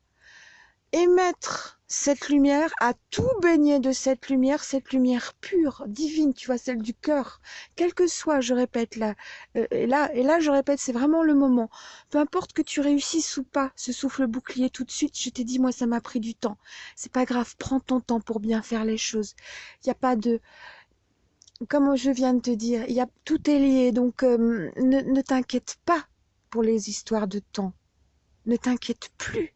émettre cette lumière, à tout baigner de cette lumière, cette lumière pure, divine, tu vois, celle du cœur, quel que soit, je répète là, euh, et là, et là, je répète, c'est vraiment le moment. Peu importe que tu réussisses ou pas, ce souffle bouclier tout de suite, je t'ai dit, moi, ça m'a pris du temps. C'est pas grave, prends ton temps pour bien faire les choses. Il n'y a pas de, comme je viens de te dire, y a, tout est lié, donc euh, ne t'inquiète pas pour les histoires de temps. Ne t'inquiète plus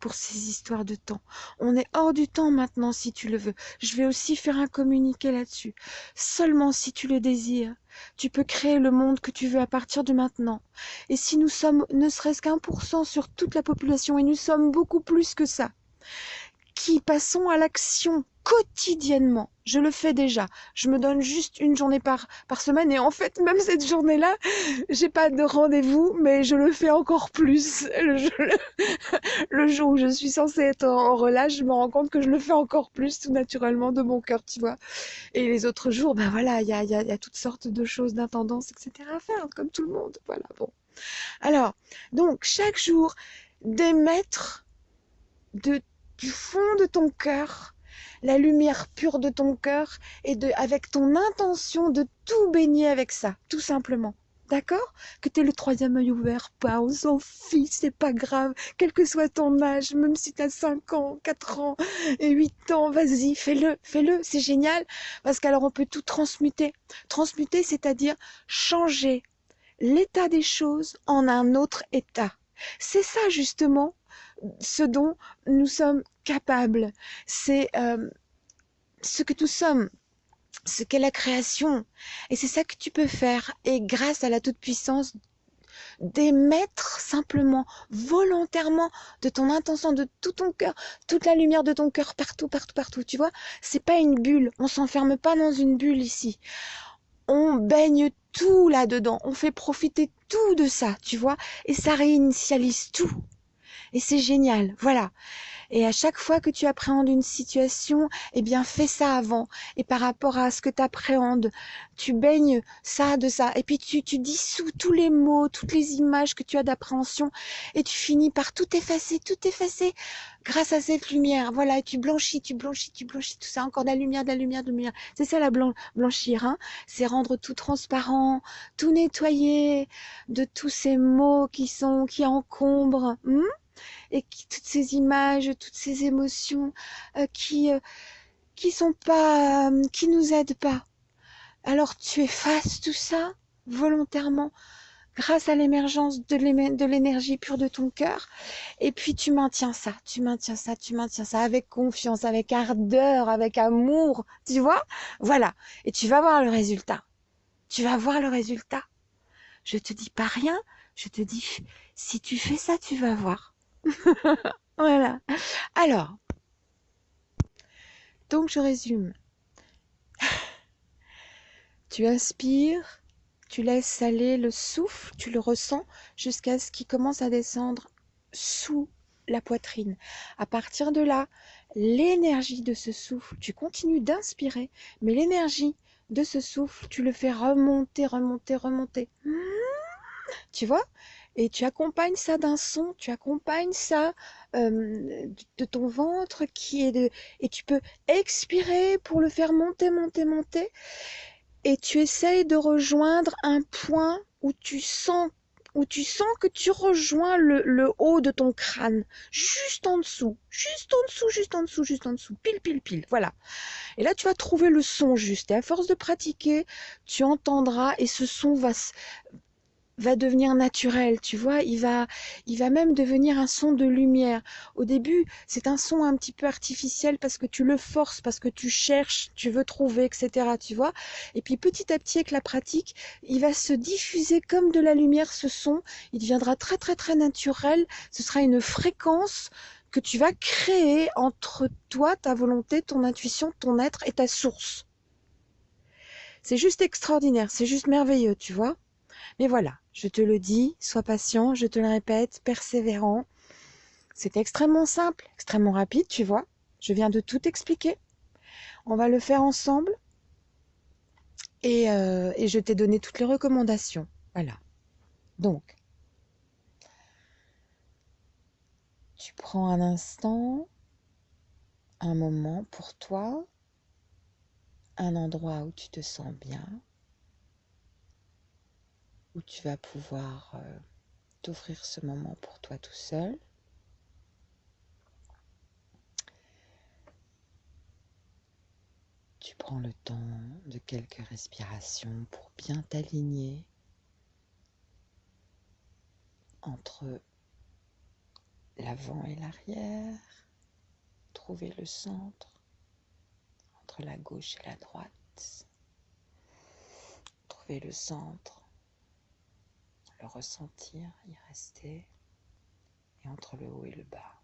pour ces histoires de temps. On est hors du temps maintenant si tu le veux. Je vais aussi faire un communiqué là-dessus. Seulement si tu le désires, tu peux créer le monde que tu veux à partir de maintenant. Et si nous sommes ne serait-ce qu'un pour cent sur toute la population, et nous sommes beaucoup plus que ça, qui passons à l'action quotidiennement. Je le fais déjà. Je me donne juste une journée par, par semaine et en fait, même cette journée-là, j'ai pas de rendez-vous, mais je le fais encore plus. Le, jour où je suis censée être en, relâche, je me rends compte que je le fais encore plus tout naturellement de mon cœur, tu vois. Et les autres jours, ben voilà, il y a, y, a, y a toutes sortes de choses, d'intendances, etc. à faire, comme tout le monde. Voilà, bon. Alors, donc, chaque jour, d'émettre du fond de ton cœur la lumière pure de ton cœur et de, avec ton intention de tout baigner avec ça, tout simplement. D'accord? Que tu le troisième œil ouvert, pas, on s'en fiche, c'est pas grave, quel que soit ton âge, même si tu as 5 ans, 4 ans et 8 ans, vas-y, fais-le, fais-le, c'est génial, parce qu'alors on peut tout transmuter. Transmuter, c'est-à-dire changer l'état des choses en un autre état. C'est ça justement ce dont nous sommes capables. C'est euh, ce que nous sommes, ce qu'est la création. Et c'est ça que tu peux faire. Et grâce à la toute-puissance d'émettre simplement, volontairement, de ton intention, de tout ton cœur, toute la lumière de ton cœur partout, partout, partout. Tu vois, c'est pas une bulle. On s'enferme pas dans une bulle ici. On baigne tout là-dedans. On fait profiter tout de ça, tu vois, et ça réinitialise tout. Et c'est génial. Voilà. Et à chaque fois que tu appréhendes une situation, eh bien, fais ça avant. Et par rapport à ce que tu appréhendes, tu baignes ça de ça. Et puis, tu, tu dissous tous les mots, toutes les images que tu as d'appréhension. Et tu finis par tout effacer, tout effacer grâce à cette lumière. Voilà, tu blanchis, tu blanchis, tu blanchis tout ça. Encore de la lumière, de la lumière, de la lumière. C'est ça la blanchir, hein. C'est rendre tout transparent, tout nettoyer de tous ces mots qui sont, qui encombrent. Hmm? Et qui, toutes ces images, toutes ces émotions euh, qui euh, qui sont pas, euh, qui nous aident pas. Alors tu effaces tout ça volontairement grâce à l'émergence de l'énergie pure de ton cœur. Et puis tu maintiens ça, tu maintiens ça, tu maintiens ça avec confiance, avec ardeur, avec amour, tu vois? Voilà. Et tu vas voir le résultat. Tu vas voir le résultat. Je te dis pas rien, je te dis, si tu fais ça, tu vas voir. voilà. Alors, donc je résume. Tu inspires, tu laisses aller le souffle, tu le ressens jusqu'à ce qu'il commence à descendre sous la poitrine. À partir de là, l'énergie de ce souffle, tu continues d'inspirer, mais l'énergie de ce souffle, tu le fais remonter, remonter, remonter. Tu vois? Et tu accompagnes ça d'un son, tu accompagnes ça de ton ventre qui est de et tu peux expirer pour le faire monter, monter, monter et tu essayes de rejoindre un point où tu sens où tu sens que tu rejoins le, le, haut de ton crâne, juste en dessous, juste en dessous, juste en dessous, juste en dessous, pile, pile, pile, voilà. Et là, tu vas trouver le son juste. Et à force de pratiquer, tu entendras et ce son va, va devenir naturel, tu vois, il va, il va même devenir un son de lumière. Au début, c'est un son un petit peu artificiel parce que tu le forces, parce que tu cherches, tu veux trouver, etc., tu vois. Et puis petit à petit, avec la pratique, il va se diffuser comme de la lumière, ce son. Il deviendra très, très, très naturel. Ce sera une fréquence que tu vas créer entre toi, ta volonté, ton intuition, ton être et ta source. C'est juste extraordinaire, c'est juste merveilleux, tu vois. Mais voilà, je te le dis, sois patient, je te le répète, persévérant. C'est extrêmement simple, extrêmement rapide, tu vois. Je viens de tout expliquer. On va le faire ensemble. Et, euh, et je t'ai donné toutes les recommandations. Voilà. Donc, tu prends un instant, un moment pour toi, un endroit où tu te sens bien, où tu vas pouvoir euh, t'offrir ce moment pour toi tout seul. Tu prends le temps de quelques respirations pour bien t'aligner entre l'avant et l'arrière, trouver le centre entre la gauche et la droite, trouver le centre, le ressentir, y rester, et entre le haut et le bas.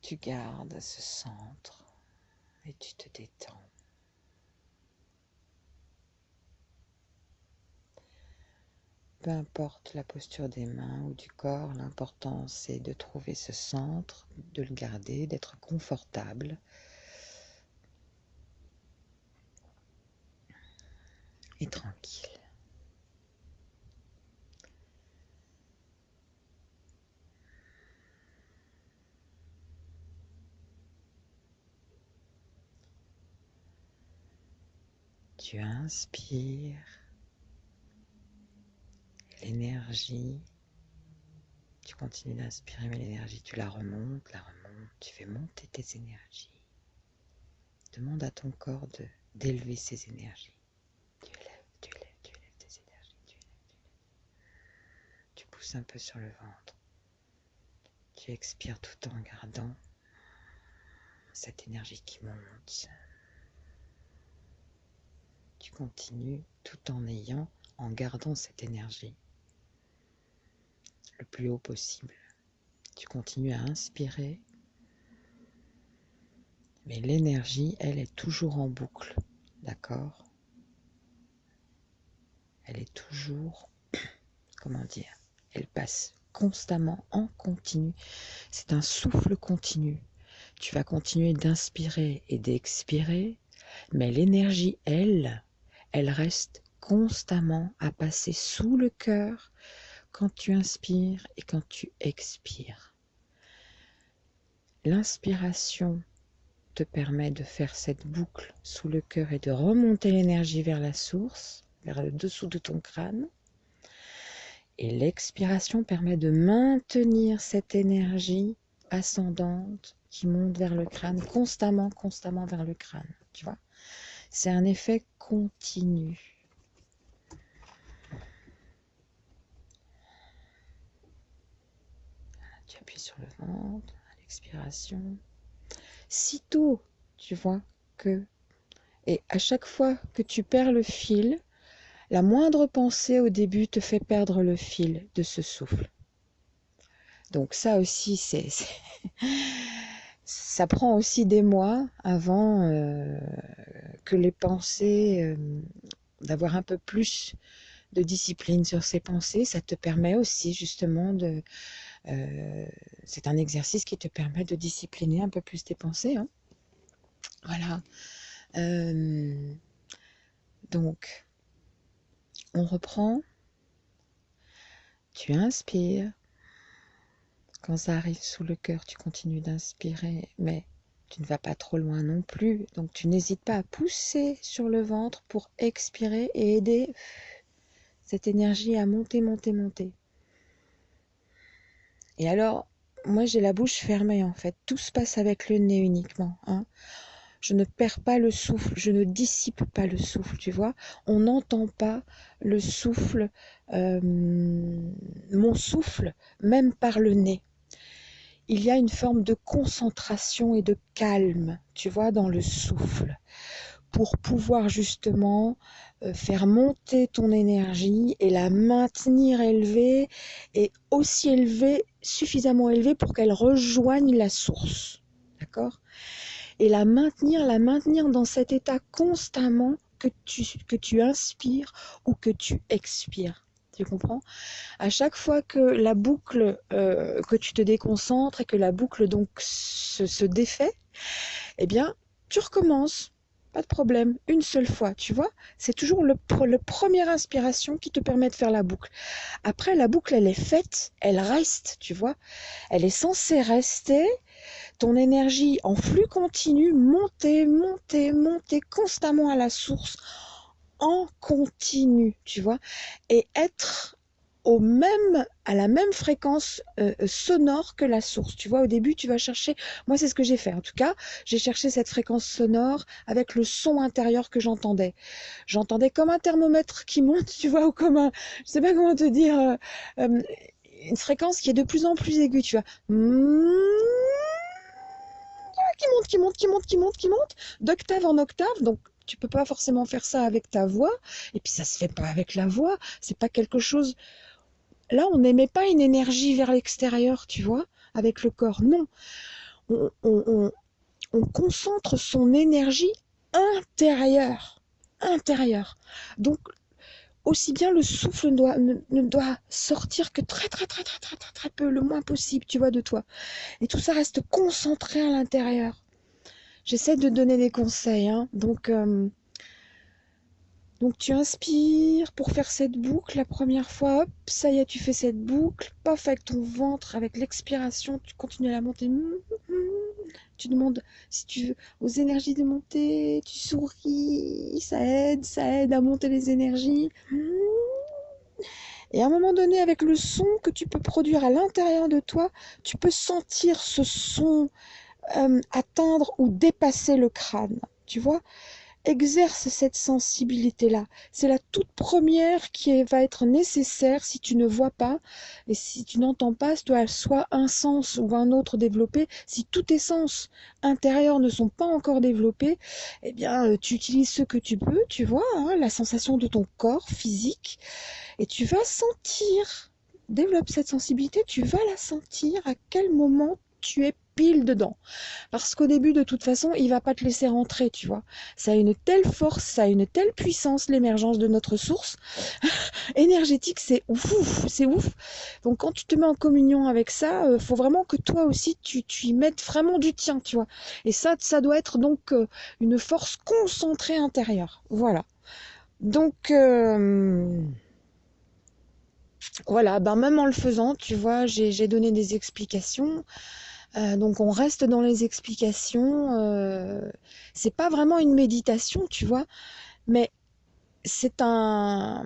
Tu gardes ce centre et tu te détends. Peu importe la posture des mains ou du corps, l'important c'est de trouver ce centre, de le garder, d'être confortable. Et tranquille. Tu inspires l'énergie, tu continues d'inspirer, mais l'énergie, tu la remontes, la remontes, tu fais monter tes énergies. Demande à ton corps d'élever ses énergies. Tu élèves, tu élèves, tu élèves tes énergies, tu élèves, tu élèves. Tu pousses un peu sur le ventre. Tu expires tout en gardant cette énergie qui monte. Tu continues tout en ayant, en gardant cette énergie le plus haut possible. Tu continues à inspirer, mais l'énergie, elle est toujours en boucle, d'accord? Elle est toujours, comment dire, elle passe constamment en continu. C'est un souffle continu. Tu vas continuer d'inspirer et d'expirer, mais l'énergie, elle, elle reste constamment à passer sous le cœur, quand tu inspires et quand tu expires. L'inspiration te permet de faire cette boucle sous le cœur et de remonter l'énergie vers la source, vers le dessous de ton crâne. Et l'expiration permet de maintenir cette énergie ascendante qui monte vers le crâne, constamment, constamment vers le crâne. Tu vois C'est un effet continu. Tu appuies sur le ventre à l'expiration. Sitôt, tu vois que... Et à chaque fois que tu perds le fil, la moindre pensée au début te fait perdre le fil de ce souffle. Donc ça aussi, c'est... Ça prend aussi des mois avant euh, que les pensées, euh, d'avoir un peu plus de discipline sur ces pensées, ça te permet aussi justement de, euh, c'est un exercice qui te permet de discipliner un peu plus tes pensées. Hein. Voilà. Donc, on reprend. Tu inspires. Quand ça arrive sous le cœur, tu continues d'inspirer, mais tu ne vas pas trop loin non plus. Donc, tu n'hésites pas à pousser sur le ventre pour expirer et aider cette énergie à monter, monter, monter. Et alors, moi j'ai la bouche fermée en fait. Tout se passe avec le nez uniquement. Hein. Je ne perds pas le souffle, je ne dissipe pas le souffle, tu vois. On n'entend pas le souffle, euh, mon souffle, même par le nez. Il y a une forme de concentration et de calme, tu vois, dans le souffle pour pouvoir justement euh, faire monter ton énergie et la maintenir élevée et aussi élevée, suffisamment élevée pour qu'elle rejoigne la source. D'accord? Et la maintenir, la maintenir dans cet état constamment que tu, que tu inspires ou que tu expires. Tu comprends? À chaque fois que la boucle, euh, que tu te déconcentres et que la boucle donc se, défait, eh bien, tu recommences. Pas de problème, une seule fois, tu vois? C'est toujours le, le première inspiration qui te permet de faire la boucle. Après, la boucle, elle est faite, elle reste, tu vois? Elle est censée rester, ton énergie en flux continu, monter, monter, monter constamment à la source, en continu, tu vois, et être au même, à la même fréquence euh, sonore que la source. Tu vois, au début, tu vas chercher, moi c'est ce que j'ai fait en tout cas, j'ai cherché cette fréquence sonore avec le son intérieur que j'entendais. J'entendais comme un thermomètre qui monte, tu vois, ou comme un, je sais pas comment te dire, euh, euh, une fréquence qui est de plus en plus aiguë, tu vois. Qui monte, qui monte, qui monte, qui monte, qui monte, d'octave en octave, donc tu peux pas forcément faire ça avec ta voix, et puis ça se fait pas avec la voix, c'est pas quelque chose. Là, on n'émet pas une énergie vers l'extérieur, tu vois, avec le corps. Non, on, on, on, concentre son énergie intérieure, intérieure. Donc, aussi bien le souffle ne doit, ne, ne doit sortir que très, très, très, très, très, très peu, le moins possible, tu vois, de toi. Et tout ça reste concentré à l'intérieur. J'essaie de donner des conseils. Hein. Donc, euh, donc tu inspires pour faire cette boucle la première fois. Hop, ça y est, tu fais cette boucle. Paf, avec ton ventre, avec l'expiration, tu continues à la monter. Tu demandes si tu veux aux énergies de monter. Tu souris. Ça aide, ça aide à monter les énergies. Et à un moment donné, avec le son que tu peux produire à l'intérieur de toi, tu peux sentir ce son euh, atteindre ou dépasser le crâne. Tu vois Exerce cette sensibilité-là. C'est la toute première qui va être nécessaire si tu ne vois pas et si tu n'entends pas, soit un sens ou un autre développé. Si tous tes sens intérieurs ne sont pas encore développés, eh bien, euh, tu utilises ce que tu peux, tu vois, hein, la sensation de ton corps physique, et tu vas sentir développe cette sensibilité, tu vas la sentir à quel moment tu es pile dedans. Parce qu'au début, de toute façon, il va pas te laisser rentrer, tu vois. Ça a une telle force, ça a une telle puissance, l'émergence de notre source énergétique, c'est ouf, c'est ouf. Donc quand tu te mets en communion avec ça, euh, faut vraiment que toi aussi, tu, tu y mettes vraiment du tien, tu vois. Et ça, ça doit être donc euh, une force concentrée intérieure. Voilà. Donc... Euh, voilà, ben même en le faisant, tu vois, j'ai donné des explications. Euh, donc on reste dans les explications. Euh, c'est pas vraiment une méditation, tu vois, mais c'est un,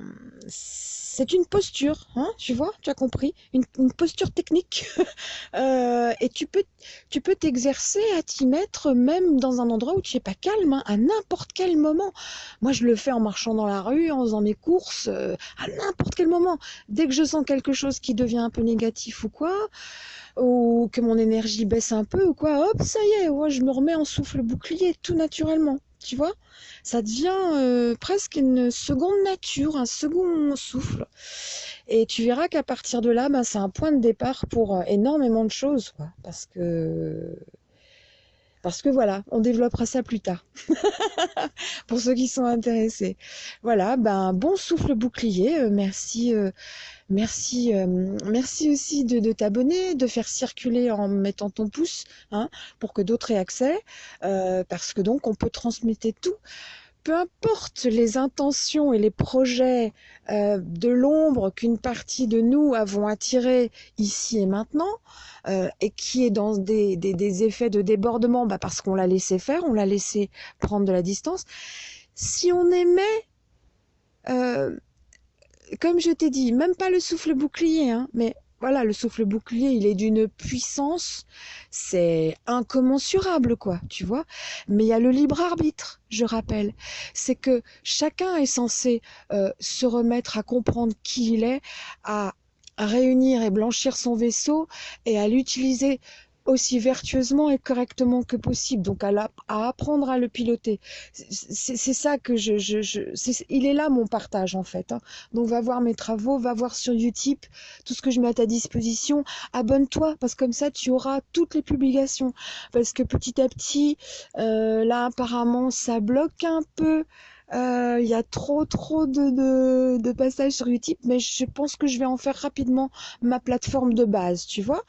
c'est une posture, hein, tu vois, tu as compris, une, posture technique. euh, et tu peux, tu peux t'exercer à t'y mettre même dans un endroit où tu n'es pas calme, hein, à n'importe quel moment. Moi, je le fais en marchant dans la rue, en faisant mes courses, euh, à n'importe quel moment. Dès que je sens quelque chose qui devient un peu négatif ou quoi, ou que mon énergie baisse un peu ou quoi, hop, ça y est, ouais, je me remets en souffle bouclier tout naturellement tu vois Ça devient euh, presque une seconde nature, un second souffle. Et tu verras qu'à partir de là, ben, c'est un point de départ pour euh, énormément de choses, parce que parce que voilà, on développera ça plus tard. pour ceux qui sont intéressés. Voilà, ben bon souffle bouclier. Euh, merci, euh, merci, euh, merci aussi de, t'abonner, de faire circuler en mettant ton pouce, hein, pour que d'autres aient accès, parce que donc on peut transmettre tout peu importe les intentions et les projets euh, de l'ombre qu'une partie de nous avons attiré ici et maintenant, euh, et qui est dans des, effets de débordement, bah parce qu'on l'a laissé faire, on l'a laissé prendre de la distance. Si on aimait, euh, comme je t'ai dit, même pas le souffle bouclier, hein, mais voilà, le souffle bouclier, il est d'une puissance, c'est incommensurable, quoi, tu vois. Mais il y a le libre arbitre, je rappelle. C'est que chacun est censé euh, se remettre à comprendre qui il est, à réunir et blanchir son vaisseau et à l'utiliser aussi vertueusement et correctement que possible, donc à, à apprendre à le piloter. C'est ça que je, je, je il est là mon partage en fait. Hein. Donc va voir mes travaux, va voir sur Utip tout ce que je mets à ta disposition. Abonne-toi parce que comme ça tu auras toutes les publications. Parce que petit à petit, euh, là apparemment ça bloque un peu Il y a trop trop de, de, de passages sur Utip, mais je pense que je vais en faire rapidement ma plateforme de base, tu vois.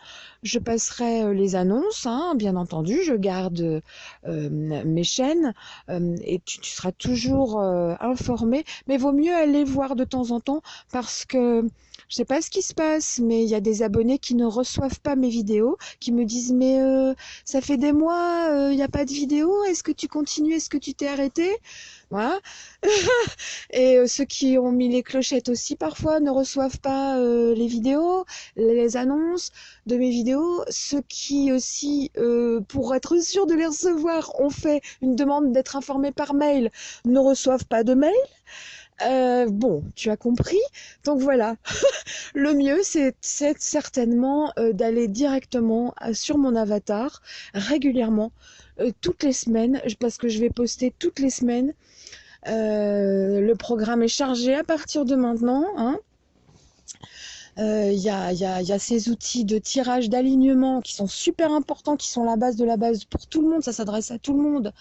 Je passerai euh, les annonces, hein, bien entendu, je garde euh, mes chaînes euh, et tu, tu, seras toujours euh, informé, mais vaut mieux aller voir de temps en temps parce que je sais pas ce qui se passe, mais il y a des abonnés qui ne reçoivent pas mes vidéos, qui me disent mais euh, ça fait des mois, il n'y a pas de vidéo, est-ce que tu continues, est-ce que tu t'es arrêté? Voilà. Et euh, ceux qui ont mis les clochettes aussi parfois ne reçoivent pas euh, les vidéos, les annonces de mes vidéos. Ceux qui aussi, euh, pour être sûr de les recevoir, ont fait une demande d'être informés par mail, ne reçoivent pas de mail. Euh, bon, tu as compris. Donc voilà, le mieux, c'est certainement euh, d'aller directement euh, sur mon avatar régulièrement, euh, toutes les semaines, parce que je vais poster toutes les semaines. Euh, le programme est chargé à partir de maintenant. Hein. Il a, y, a, y, a, ces outils de tirage, d'alignement qui sont super importants, qui sont la base de la base pour tout le monde. Ça s'adresse à tout le monde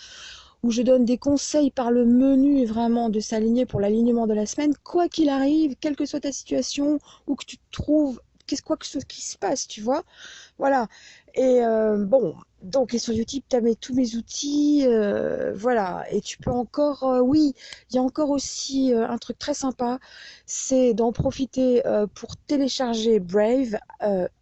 où je donne des conseils par le menu vraiment de s'aligner pour l'alignement de la semaine, quoi qu'il arrive, quelle que soit ta situation, où que tu te trouves, qu'est-ce quoi que ce qui se passe, tu vois. Voilà. Et euh, bon, donc et sur YouTube, tu as mes, tous mes outils, euh, voilà. Et tu peux encore, euh, oui, il y a encore aussi un truc très sympa, c'est d'en profiter pour télécharger Brave.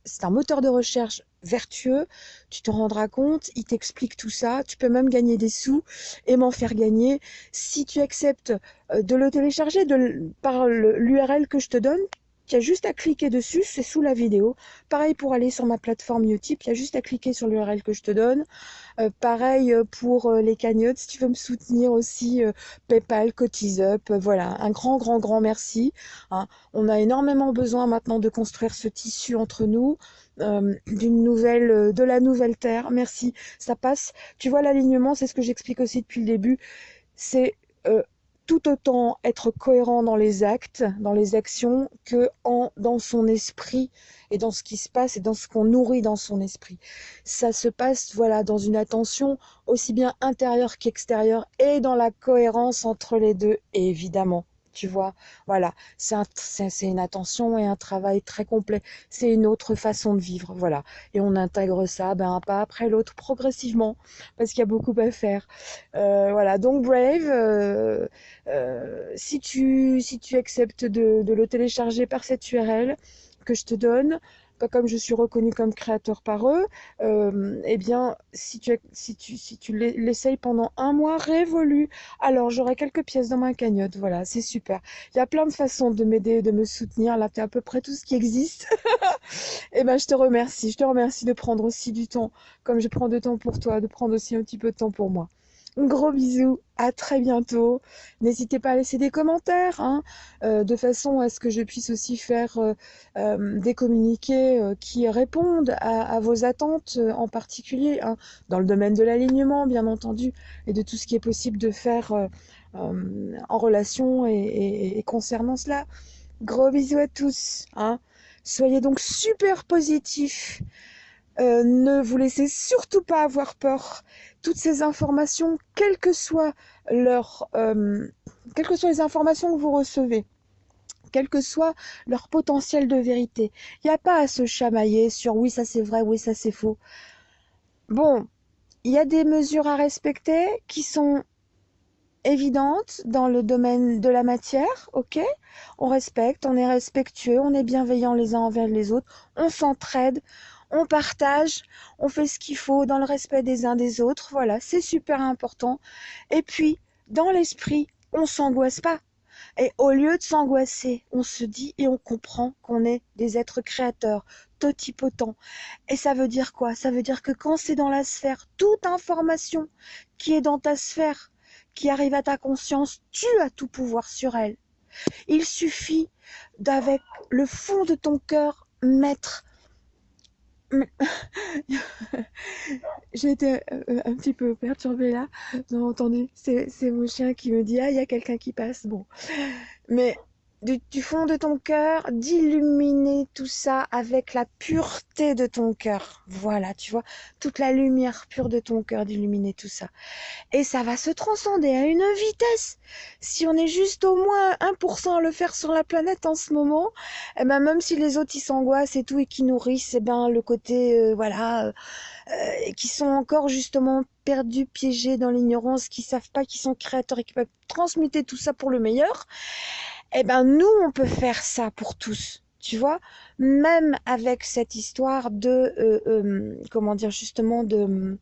C'est un moteur de recherche vertueux, tu te rendras compte, il t'explique tout ça, tu peux même gagner des sous et m'en faire gagner. Si tu acceptes euh, de le télécharger par l'URL que je te donne, tu as juste à cliquer dessus, c'est sous la vidéo. Pareil pour aller sur ma plateforme Utip, il y a juste à cliquer sur l'URL que je te donne. Euh, pareil pour euh, les cagnottes, si tu veux me soutenir aussi, euh, PayPal, CotiseUp, voilà, un grand, grand, grand merci. Hein. On a énormément besoin maintenant de construire ce tissu entre nous. Euh, d'une nouvelle, de la nouvelle terre. Merci. Ça passe. Tu vois l'alignement, c'est ce que j'explique aussi depuis le début. C'est euh, tout autant être cohérent dans les actes, dans les actions, que dans son esprit et dans ce qui se passe et dans ce qu'on nourrit dans son esprit. Ça se passe, voilà, dans une attention aussi bien intérieure qu'extérieure et dans la cohérence entre les deux, évidemment tu vois. Voilà, c'est un, une attention et un travail très complet. C'est une autre façon de vivre, voilà. Et on intègre ça ben, un pas après l'autre progressivement, parce qu'il y a beaucoup à faire. Euh, voilà, donc Brave, euh, euh, si, tu, si tu acceptes de le télécharger par cette URL que je te donne, comme je suis reconnue comme créateur par eux, euh, eh bien, si tu, si tu, si tu l'essayes pendant un mois révolu, alors j'aurai quelques pièces dans ma cagnotte. Voilà, c'est super. Il y a plein de façons de m'aider, de me soutenir. Là, tu à peu près tout ce qui existe. eh ben, je te remercie. Je te remercie de prendre aussi du temps, comme je prends de temps pour toi, de prendre aussi un petit peu de temps pour moi. Gros bisous, à très bientôt. N'hésitez pas à laisser des commentaires, hein, euh, de façon à ce que je puisse aussi faire euh, euh, des communiqués qui répondent à, vos attentes en particulier, hein, dans le domaine de l'alignement, bien entendu, et de tout ce qui est possible de faire en relation et, concernant cela. Gros bisous à tous. Hein. Soyez donc super positifs. Ne vous laissez surtout pas avoir peur toutes ces informations, quelles que soient leur, euh, quelles que soient les informations que vous recevez, quel que soit leur potentiel de vérité. Il n'y a pas à se chamailler sur oui, ça c'est vrai, oui, ça c'est faux. Bon, il y a des mesures à respecter qui sont évidentes dans le domaine de la matière, ok? On respecte, on est respectueux, on est bienveillant les uns envers les autres, on s'entraide, on partage, on fait ce qu'il faut dans le respect des uns des autres. Voilà, c'est super important. Et puis, dans l'esprit, on s'angoisse pas. Et au lieu de s'angoisser, on se dit et on comprend qu'on est des êtres créateurs, totipotents. Et ça veut dire quoi? Ça veut dire que quand c'est dans la sphère, toute information qui est dans ta sphère, qui arrive à ta conscience, tu as tout pouvoir sur elle. Il suffit d'avec le fond de ton cœur mettre J'ai été euh, un petit peu perturbée là. Vous entendez C'est mon chien qui me dit Ah, il y a quelqu'un qui passe. Bon. Mais du, fond de ton cœur, d'illuminer tout ça avec la pureté de ton cœur. Voilà, tu vois, toute la lumière pure de ton cœur, d'illuminer tout ça. Et ça va se transcender à une vitesse. Si on est juste au moins 1% à le faire sur la planète en ce moment, eh ben même si les autres ils s'angoissent et tout et qui nourrissent, eh ben le côté, euh, voilà, euh, qui sont encore justement perdus, piégés dans l'ignorance, qui savent pas qu'ils sont créateurs et qui peuvent transmuter tout ça pour le meilleur, eh ben nous, on peut faire ça pour tous. Tu vois, même avec cette histoire de, euh, euh, comment dire, justement, de,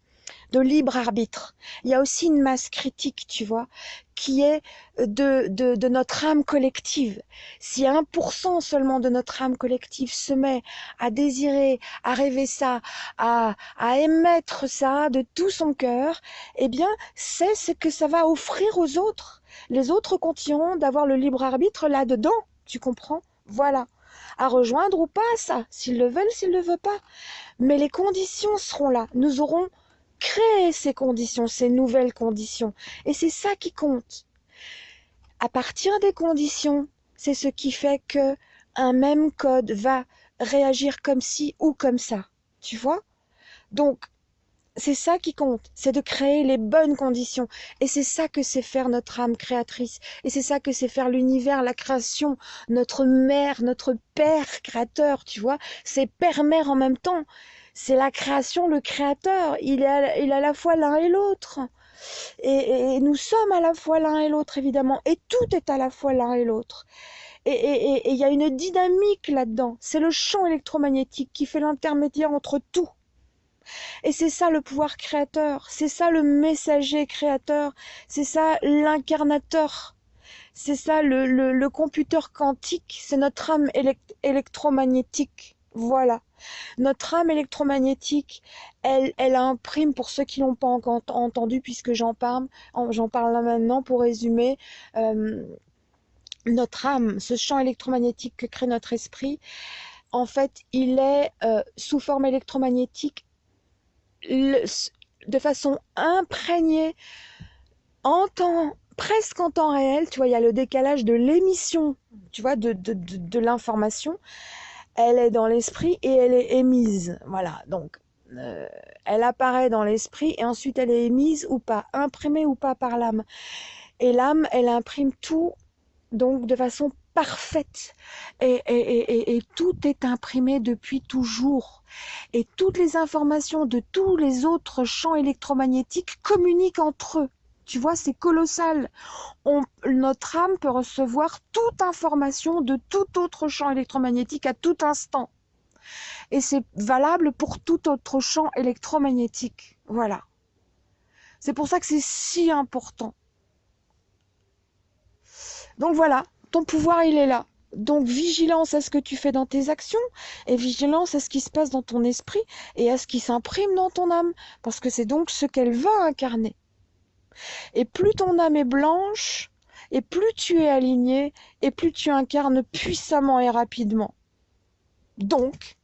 de libre arbitre. Il y a aussi une masse critique, tu vois, qui est de, de, de notre âme collective. Si 1% seulement de notre âme collective se met à désirer, à rêver ça, à, à émettre ça de tout son cœur, eh bien, c'est ce que ça va offrir aux autres. Les autres continueront d'avoir le libre arbitre là-dedans, tu comprends? Voilà. À rejoindre ou pas ça, s'ils le veulent, s'ils ne le veulent pas. Mais les conditions seront là. Nous aurons créé ces conditions, ces nouvelles conditions. Et c'est ça qui compte. À partir des conditions, c'est ce qui fait que un même code va réagir comme ci ou comme ça. Tu vois? Donc, c'est ça qui compte, c'est de créer les bonnes conditions. Et c'est ça que c'est faire notre âme créatrice. Et c'est ça que c'est faire l'univers, la création, notre mère, notre père créateur, tu vois. C'est père-mère en même temps. C'est la création, le créateur. Il est à, la fois l'un et l'autre. Et, nous sommes à la fois l'un et l'autre, évidemment. Et tout est à la fois l'un et l'autre. Et il y a une dynamique là-dedans. C'est le champ électromagnétique qui fait l'intermédiaire entre tout. Et c'est ça le pouvoir créateur, c'est ça le messager créateur, c'est ça l'incarnateur, c'est ça le, le, le, computer quantique, c'est notre âme électromagnétique. Voilà. Notre âme électromagnétique, elle, elle imprime, pour ceux qui l'ont pas encore entendu, puisque j'en parle, j'en parle là maintenant pour résumer, euh, notre âme, ce champ électromagnétique que crée notre esprit, en fait, il est euh, sous forme électromagnétique de façon imprégnée, en temps, presque en temps réel, tu vois, il y a le décalage de l'émission, tu vois, de, l'information. Elle est dans l'esprit et elle est émise. Voilà, donc euh, elle apparaît dans l'esprit et ensuite elle est émise ou pas, imprimée ou pas par l'âme. Et l'âme, elle imprime tout donc de façon parfaite et, tout est imprimé depuis toujours et toutes les informations de tous les autres champs électromagnétiques communiquent entre eux tu vois c'est colossal. Notre âme peut recevoir toute information de tout autre champ électromagnétique à tout instant. Et c'est valable pour tout autre champ électromagnétique. Voilà. C'est pour ça que c'est si important. Donc voilà ton pouvoir, il est là. Donc vigilance à ce que tu fais dans tes actions et vigilance à ce qui se passe dans ton esprit et à ce qui s'imprime dans ton âme, parce que c'est donc ce qu'elle va incarner. Et plus ton âme est blanche, et plus tu es aligné, et plus tu incarnes puissamment et rapidement. Donc,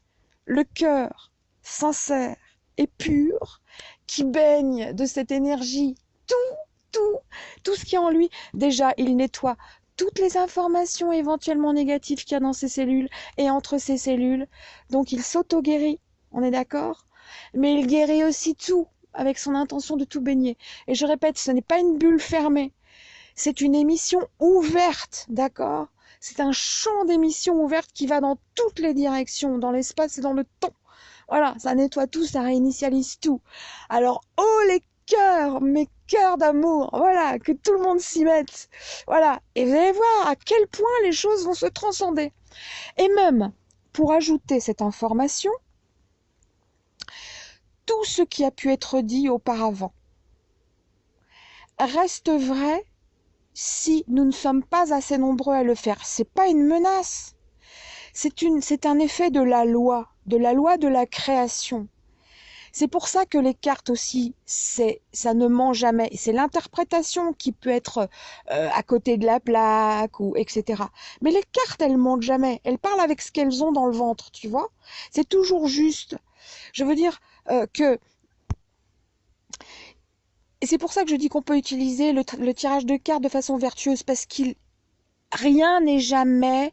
le cœur sincère et pur, qui baigne de cette énergie, tout, tout, tout ce qui est en lui, déjà, il nettoie toutes les informations éventuellement négatives qu'il y a dans ces cellules et entre ces cellules. Donc il s'auto-guérit, on est d'accord? Mais il guérit aussi tout avec son intention de tout baigner. Et je répète, ce n'est pas une bulle fermée, c'est une émission ouverte, d'accord? C'est un champ d'émission ouverte qui va dans toutes les directions, dans l'espace et dans le temps. Voilà, ça nettoie tout, ça réinitialise tout. Alors, oh les cœur, mes cœurs d'amour, voilà, que tout le monde s'y mette, voilà, et vous allez voir à quel point les choses vont se transcender. Et même, pour ajouter cette information, tout ce qui a pu être dit auparavant reste vrai si nous ne sommes pas assez nombreux à le faire. C'est pas une menace. C'est un effet de la loi, de la loi de la création. C'est pour ça que les cartes aussi, c'est ça ne ment jamais. C'est l'interprétation qui peut être euh, à côté de la plaque ou etc. Mais les cartes, elles mentent jamais. Elles parlent avec ce qu'elles ont dans le ventre, tu vois. C'est toujours juste. Je veux dire euh, que et c'est pour ça que je dis qu'on peut utiliser le, tirage de cartes de façon vertueuse parce qu'il rien n'est jamais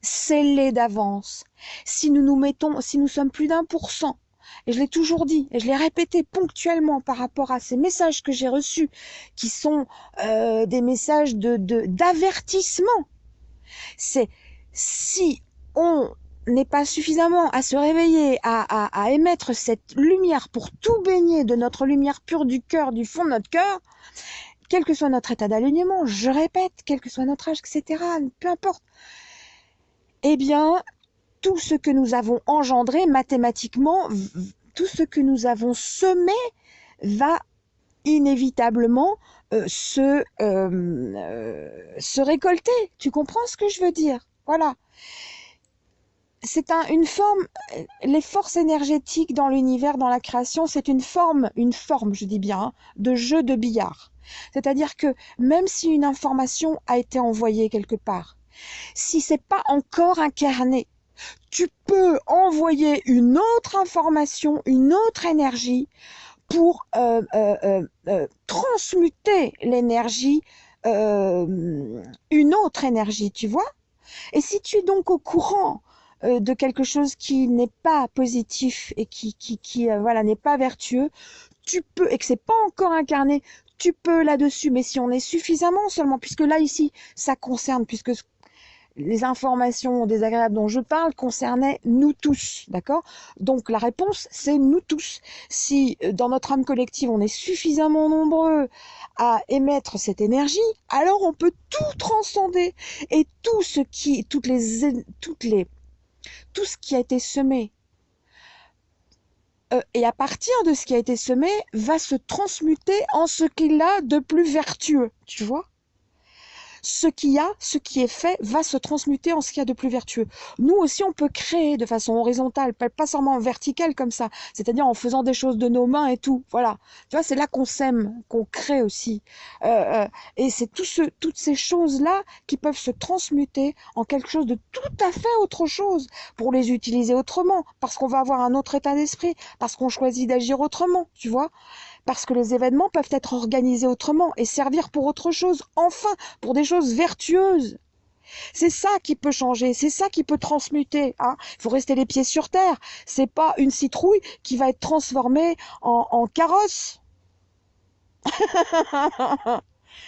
scellé d'avance. Si nous nous mettons, si nous sommes plus d'un pour cent, et je l'ai toujours dit, et je l'ai répété ponctuellement par rapport à ces messages que j'ai reçus, qui sont euh, des messages de d'avertissement. C'est si on n'est pas suffisamment à se réveiller, à, émettre cette lumière pour tout baigner de notre lumière pure du cœur, du fond de notre cœur, quel que soit notre état d'alignement, je répète, quel que soit notre âge, etc., peu importe, eh bien, tout ce que nous avons engendré mathématiquement, tout ce que nous avons semé va inévitablement euh, euh, euh, se récolter. Tu comprends ce que je veux dire? Voilà. C'est un, une forme, les forces énergétiques dans l'univers, dans la création, c'est une forme, une forme, je dis bien, de jeu de billard. C'est-à-dire que même si une information a été envoyée quelque part, si c'est pas encore incarné, tu peux envoyer une autre information, une autre énergie pour euh, euh, euh, transmuter l'énergie, une autre énergie, tu vois? Et si tu es donc au courant de quelque chose qui n'est pas positif et qui, qui, qui voilà, n'est pas vertueux, tu peux, et que c'est pas encore incarné, tu peux là-dessus, mais si on est suffisamment seulement, puisque là ici, ça concerne, puisque les informations désagréables dont je parle concernaient nous tous, d'accord? Donc la réponse, c'est nous tous. Si euh, dans notre âme collective, on est suffisamment nombreux à émettre cette énergie, alors on peut tout transcender. Et tout ce qui, toutes les, toutes les, tout ce qui a été semé. Euh, et à partir de ce qui a été semé, va se transmuter en ce qu'il a de plus vertueux, tu vois? Ce qui a, ce qui est fait, va se transmuter en ce qu'il y a de plus vertueux. Nous aussi, on peut créer de façon horizontale, pas seulement verticale comme ça, c'est-à-dire en faisant des choses de nos mains et tout. Voilà. Tu vois, c'est là qu'on sème, qu'on crée aussi. Euh, euh, et c'est tout ce, toutes ces choses-là qui peuvent se transmuter en quelque chose de tout à fait autre chose pour les utiliser autrement, parce qu'on va avoir un autre état d'esprit, parce qu'on choisit d'agir autrement, tu vois parce que les événements peuvent être organisés autrement et servir pour autre chose, enfin, pour des choses vertueuses. C'est ça qui peut changer, c'est ça qui peut transmuter. Hein. Il faut rester les pieds sur terre. C'est pas une citrouille qui va être transformée en, carrosse.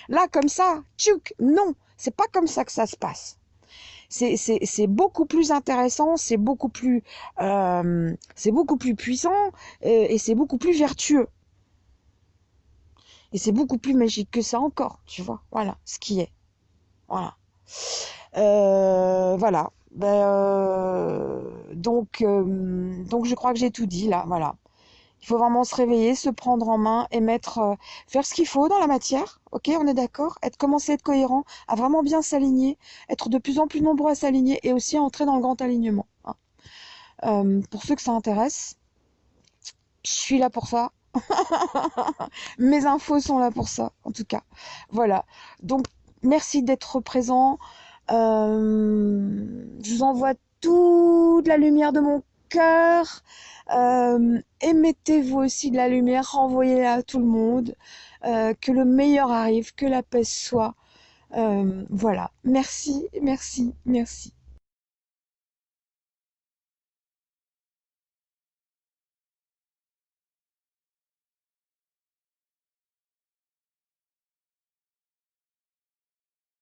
Là, comme ça, tchouk, non, c'est pas comme ça que ça se passe. C'est beaucoup plus intéressant, c'est beaucoup plus, euh, c'est beaucoup plus puissant euh, et c'est beaucoup plus vertueux. Et c'est beaucoup plus magique que ça encore, tu vois. Voilà, ce qui est. Voilà. Euh, voilà. Ben, euh, donc, euh, donc je crois que j'ai tout dit là. Voilà. Il faut vraiment se réveiller, se prendre en main et mettre, faire ce qu'il faut dans la matière. Ok, on est d'accord? Être commencer à être cohérent, à vraiment bien s'aligner, être de plus en plus nombreux à s'aligner et aussi entrer dans le grand alignement. Hein. pour ceux que ça intéresse, je suis là pour ça. Mes infos sont là pour ça, en tout cas. Voilà. Donc, merci d'être présent. Euh, je vous envoie toute la lumière de mon cœur. Euh, émettez-vous aussi de la lumière, renvoyez-la à tout le monde. Euh, que le meilleur arrive, que la paix soit. voilà. Merci, merci, merci.